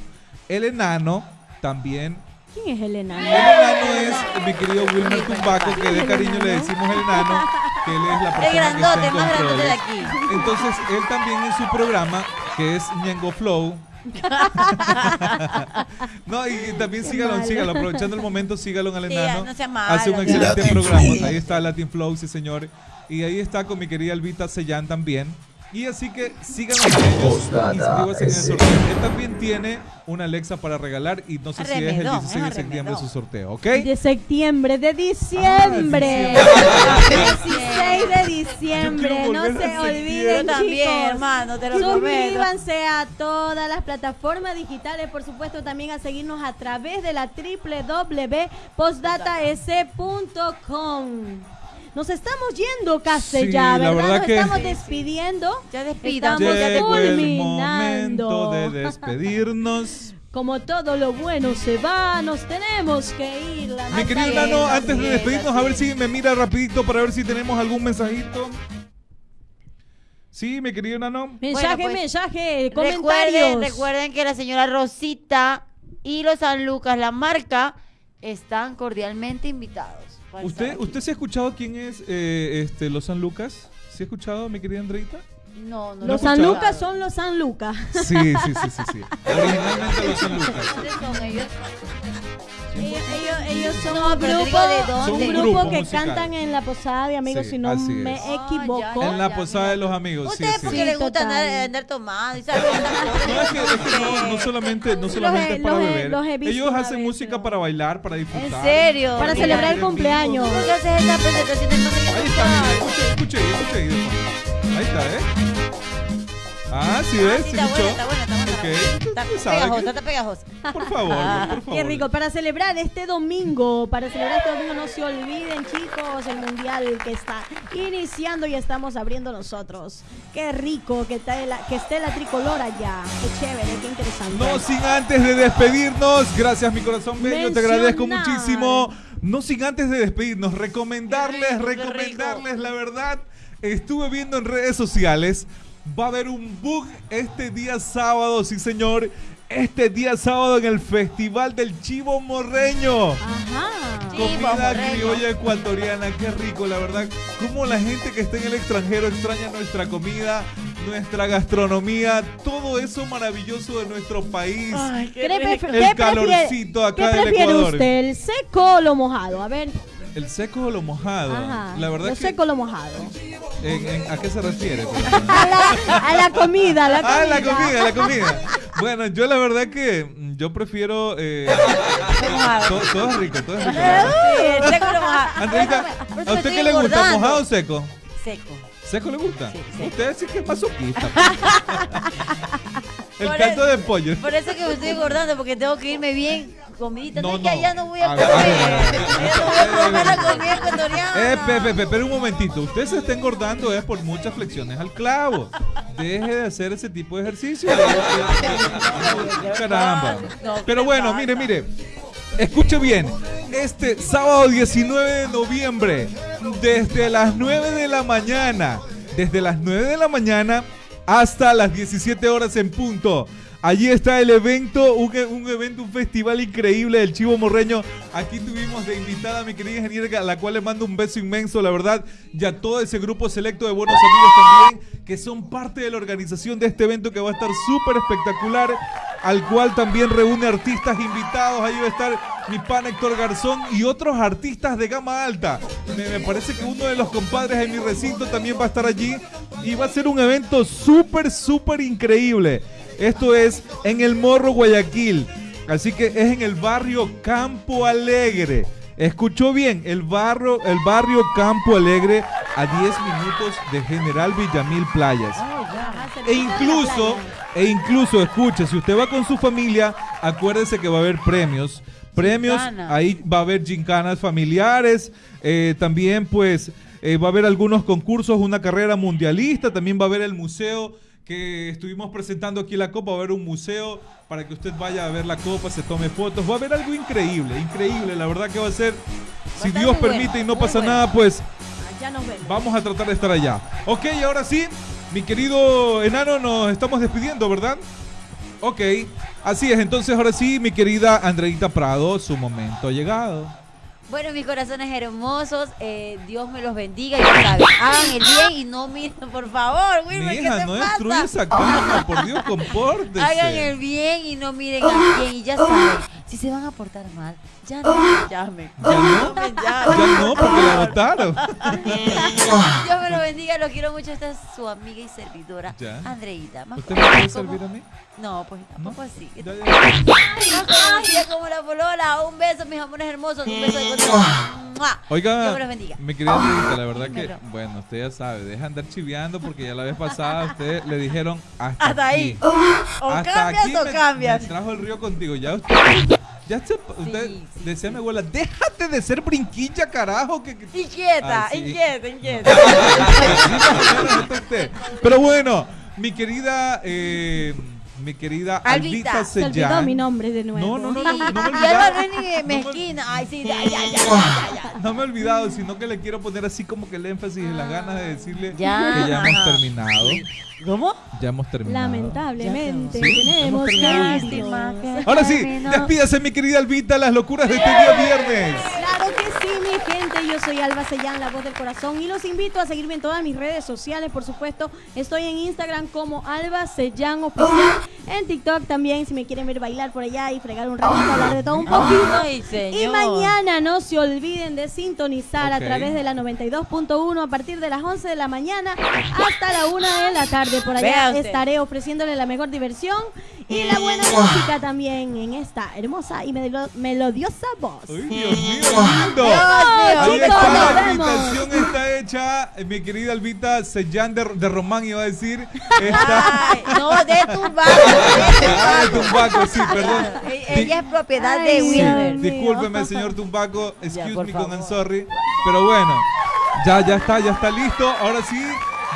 El enano también ¿Quién es el el enano? enano es mi querido Wilmer Tumbaco, que de cariño le decimos el enano, que él es la persona El grandote, que está en más grandote de aquí. Entonces, él también en su programa, que es Ñengo Flow. no, y, también sígalo, malo. sígalo, aprovechando el momento, sígalo al Sí, enano. no sea malo, Hace un excelente Latin programa. Flow. Ahí está Latin Flow, sí señor. Y ahí está con mi querida Albita Sellán también. Y así que síganos a ellos. Inscríbase en el sorteo. Él también tiene una Alexa para regalar y no sé si es el Arremedón, 16 de septiembre su sorteo, ¿ok? De septiembre, de diciembre. Ah, 16 de diciembre. Yo quiero No volver se olviden, también, chicos. hermano, te lo prometo. Suscríbanse a todas las plataformas digitales, por supuesto también a seguirnos a través de la www.postdataes.com. Nos estamos yendo, casi Sí, ya, la ¿verdad? Nos que- estamos despidiendo. Ya despídanse, Estamos ya culminando. momento de despedirnos. Como todo lo bueno se va, nos tenemos que ir. La Mi querido Nano, antes de despedirnos, a ver si me mira rapidito para ver si tenemos algún mensajito. Sí, mi querido Nano. Mensaje, Bueno, pues, mensaje, Recuerden, comentarios. recuerden que la señora Rosita y los San Lucas, la marca, están cordialmente invitados. ¿Usted. ¿Usted se ha escuchado quién es eh, este, los San Lucas? ¿Se ha escuchado, mi querida Andreita? No, no Los San. Lucas son los San Lucas. Sí, sí, sí, sí, sí. Originalmente los San Lucas. ¿Cuáles son ellos? Ellos, son No, un grupo, digo de dónde. Son un grupo, que musical. cantan en la posada de amigos, Sí, si no me es. Ah, equivoco. ya, En la posada mira. de los amigos, Ustedes sí. porque Sí, les gusta andar, andar tomando No, es que, es que no, no solamente, no solamente para los beber. los he visto Ellos hacen vez, música pero- para bailar, para disfrutar. ¿En serio? Para celebrar el cumpleaños. Ahí está, escuche, escuche, ahí, escuche. Ahí está, ¿eh? Ah, sí, Ah, ¿ves? sí, ¿Sí está buena, está buena, está buena. Ok. Está pegajosa, está pegajosa. Por favor, por favor. Qué rico, para celebrar este domingo, para celebrar este domingo no se olviden chicos, el mundial que está iniciando y estamos abriendo nosotros. Qué rico que, está la, que esté la tricolor allá, qué chévere, qué interesante. No sin antes de despedirnos, gracias mi corazón bello, te agradezco muchísimo. No sin antes de despedirnos, recomendarles, rico, recomendarles la verdad. Estuve viendo en redes sociales, va a haber un bug este día sábado, sí señor. Este día sábado en el Festival del Chivo Morreño. Ajá. Comida criolla ecuatoriana, qué rico, la verdad. Cómo la gente que está en el extranjero extraña nuestra comida, nuestra gastronomía, todo eso maravilloso de nuestro país. ¿Qué, pref- El qué prefiere- calorcito acá ¿Qué del prefiere Ecuador. usted, el seco o lo mojado? A ver, El seco o lo mojado. ajá. La verdad lo que seco o lo mojado. en- en- ¿a qué se refiere? A la, a la comida, a la comida. Ah, la comida, la comida. Bueno, yo la verdad que mm, yo prefiero eh, mojado. todo, es rico, todo es rico. Sí, el seco lo moja. Andreita, Por eso ¿a usted qué le gusta? ¿Mojado o seco? Seco. ¿Seco le gusta? Sí, seco. Usted sí que es masoquista. el Por caldo de pollo. Por eso que me estoy engordando, porque tengo que irme bien comidita. No, No, es que no. allá no voy a A comer. ver, a ver, a ver. Allá no voy a comer la comida ecuatoriana. Eh, Pepe, Pepe, pero un momentito. Usted se está engordando es por muchas flexiones al clavo. Deje de hacer ese tipo de ejercicio. Caramba. No, Pero ¿qué bueno, mire, mire. Escuche bien. Este sábado 19 de noviembre, desde las 9 de la mañana, desde las 9 de la mañana hasta las 17 horas en punto. Allí está el evento, un, e- un evento, un festival increíble del Chivo Morreño. Aquí tuvimos de invitada a mi querida ingeniera, a la cual le mando un beso inmenso, la verdad, y a todo ese grupo selecto de buenos amigos también, que son parte de la organización de este evento que va a estar súper espectacular, al cual también reúne artistas invitados. Ahí va a estar mi pan Héctor Garzón y otros artistas de gama alta. Me, me parece que uno de los compadres de mi recinto también va a estar allí y va a ser un evento súper, súper increíble. Esto es en el Morro Guayaquil. Así que es en el barrio Campo Alegre. Escuchó bien, el barrio, el barrio Campo Alegre a 10 minutos de General Villamil Playas. E incluso, e incluso, escuche, si usted va con su familia, acuérdese que va a haber premios. Premios, Gincana. ahí va a haber gincanas familiares, eh, también pues eh, va a haber algunos concursos, una carrera mundialista, también va a haber el museo que estuvimos presentando aquí la copa, va a haber un museo para que usted vaya a ver la copa, se tome fotos, va a haber algo increíble, increíble, la verdad que va a ser, si Dios bueno, permite y no pasa bueno. nada, pues Allá nos vemos. Vamos a tratar de estar allá. Ok, ahora sí, mi querido enano, nos estamos despidiendo, ¿verdad? Ok, así es. Entonces, ahora sí, mi querida Andreita Prado, su momento ha llegado. Bueno, mis corazones hermosos, eh, Dios me los bendiga. Ya saben, hagan el bien y no miren, por favor, Wilmer, Mi ¿qué te no pasa? esa cama, por Dios, compórtese. Hagan el bien y no miren al bien. Y ya saben, Si se van a portar mal, ya no me llamen. ¿Ya no? me Ya no, porque la votaron. Dios me lo bendiga, lo quiero mucho. Esta es su amiga y servidora, Ya. Andreita. Más ¿Usted me puede servir a mí? No, pues tampoco así. Ya, ya. Más conocida como la polola. Un beso, mis amores hermosos. Un beso de corazón. ¡Mua! Oiga, Dios me los bendiga. mi querida Andreita, la verdad que, bueno, usted ya sabe, deja andar chiveando porque ya la vez pasada a usted le dijeron hasta, Hasta ahí. O Hasta cambias aquí o me- cambias. Me trajo el río contigo. Ya usted, ya se, usted Sí, sí, decía mi abuela, déjate de ser brinquilla, carajo. Que, que- Inquieta, Ah, sí. inquieta, inquieta. Usted. Pero bueno, mi querida, eh, mi querida Albita. Albita Se olvidó mi nombre de nuevo. No, no, no, no, no me he olvidado. es ni No me- mezquina. Ay, sí, ya, ya, ya, ya, ya, ya. No me he olvidado, sino que le quiero poner así como que el énfasis y las ganas de decirle Ya. que ya hemos terminado. ¿Cómo? Ya hemos terminado. Lamentablemente Sí, tenemos irnos. Ahora sí, despídase mi querida Albita, las locuras de este día viernes. Claro que sí, mi gente. Yo soy Alba Sellán, la voz del corazón. Y los invito a seguirme en todas mis redes sociales, por supuesto. Estoy en Instagram como Alba Sellán Oficial. En TikTok también, si me quieren ver bailar por allá y fregar un ratito, hablar de todo un poquito. Ay, señor. Y mañana no se olviden de sintonizar a través de la 92.1 a partir de las 11 de la mañana hasta la 1 de la tarde. Por allá estaré ofreciéndole la mejor diversión y la buena música también en esta hermosa y melo- melodiosa voz. Ay, Dios mío, lindo. Dios chicos, nos la invitación está hecha. Eh, Mi querida Albita Sellán de, de Román iba a decir. Está. Ay, no, de tu barco. Ah, de Tumbaco, sí, perdón. Ella es propiedad de Ay, Sí, Wilmer. Dios. discúlpeme, señor Tumbaco. Excuse me con el sorry. Pero bueno, ya, ya está, ya está listo. Ahora sí,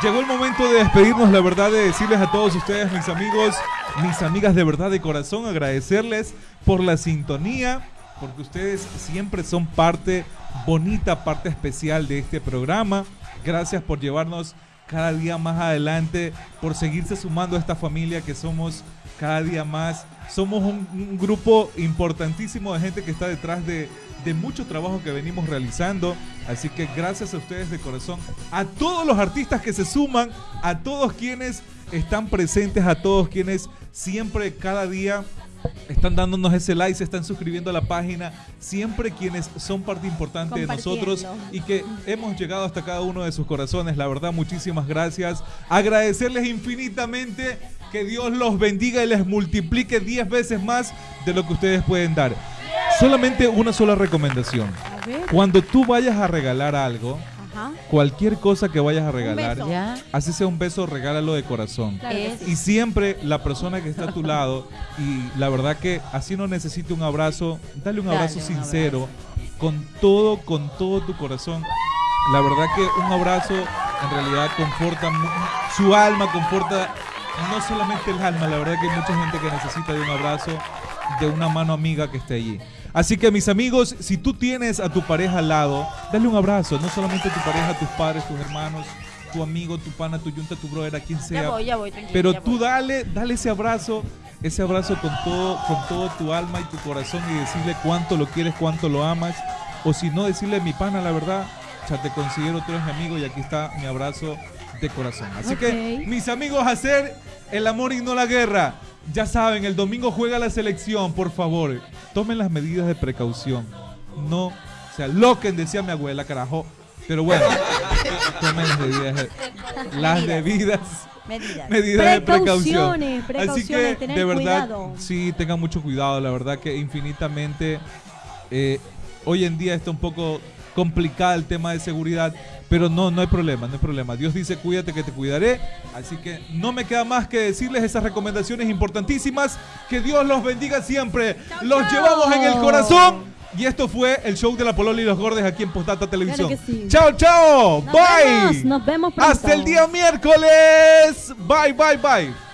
llegó el momento de despedirnos, la verdad, de decirles a todos ustedes, mis amigos, mis amigas de verdad de corazón, agradecerles por la sintonía, porque ustedes siempre son parte, bonita parte especial de este programa. Gracias por llevarnos cada día más adelante, por seguirse sumando a esta familia que somos cada día más. Somos un, grupo importantísimo de gente que está detrás de, de mucho trabajo que venimos realizando. Así que gracias a ustedes de corazón, a todos los artistas que se suman, a todos quienes están presentes, a todos quienes siempre, cada día están dándonos ese like, se están suscribiendo a la página, siempre quienes son parte importante de nosotros y que hemos llegado hasta cada uno de sus corazones. La verdad, muchísimas gracias. Agradecerles infinitamente que Dios los bendiga y les multiplique 10 veces más de lo que ustedes pueden dar. Solamente una sola recomendación. Cuando tú vayas a regalar algo, ajá. cualquier cosa que vayas a regalar. Ya. así sea un beso, regálalo de corazón. Claro sí. Y siempre la persona que está a tu lado, y la verdad que así no necesite un abrazo, dale un Dale abrazo un sincero, con todo, con todo tu corazón. La verdad que un abrazo en realidad conforta su alma, conforta no solamente el alma, la verdad que hay mucha gente que necesita de un abrazo, de una mano amiga que esté allí. Así que mis amigos, si tú tienes a tu pareja al lado, dale un abrazo, no solamente a tu pareja, a tus padres, tus hermanos, tu amigo, tu pana, tu yunta, tu brother, a quien sea. Ya voy, ya voy, tranquilo. Pero ya tú voy. dale, dale ese abrazo, ese abrazo con todo, con todo tu alma y tu corazón y decirle cuánto lo quieres, cuánto lo amas. O si no, decirle mi pana, la verdad, ya te considero, tú eres mi amigo y aquí está mi abrazo de corazón. Así que, mis amigos, hacer el amor y no la guerra. Ya saben, el domingo juega la selección, por favor. Tomen las medidas de precaución. No se aloquen, decía mi abuela, carajo. Pero bueno, tomen las medidas, las debidas Medidas. medidas de precaución. Precauciones, Así que, de verdad, cuidado. sí, tengan mucho cuidado. La verdad que infinitamente eh, hoy en día está un poco complicado el tema de seguridad, pero no, no hay problema, no hay problema. Dios dice, cuídate que te cuidaré. Así que no me queda más que decirles esas recomendaciones importantísimas. Que Dios los bendiga siempre. los llevamos en el corazón. Y esto fue el show de la Polola y los Gordes aquí en Postdata Televisión. sí. Chao, chao. Nos bye. vemos, nos vemos pronto. Hasta el día miércoles. Bye, bye, bye.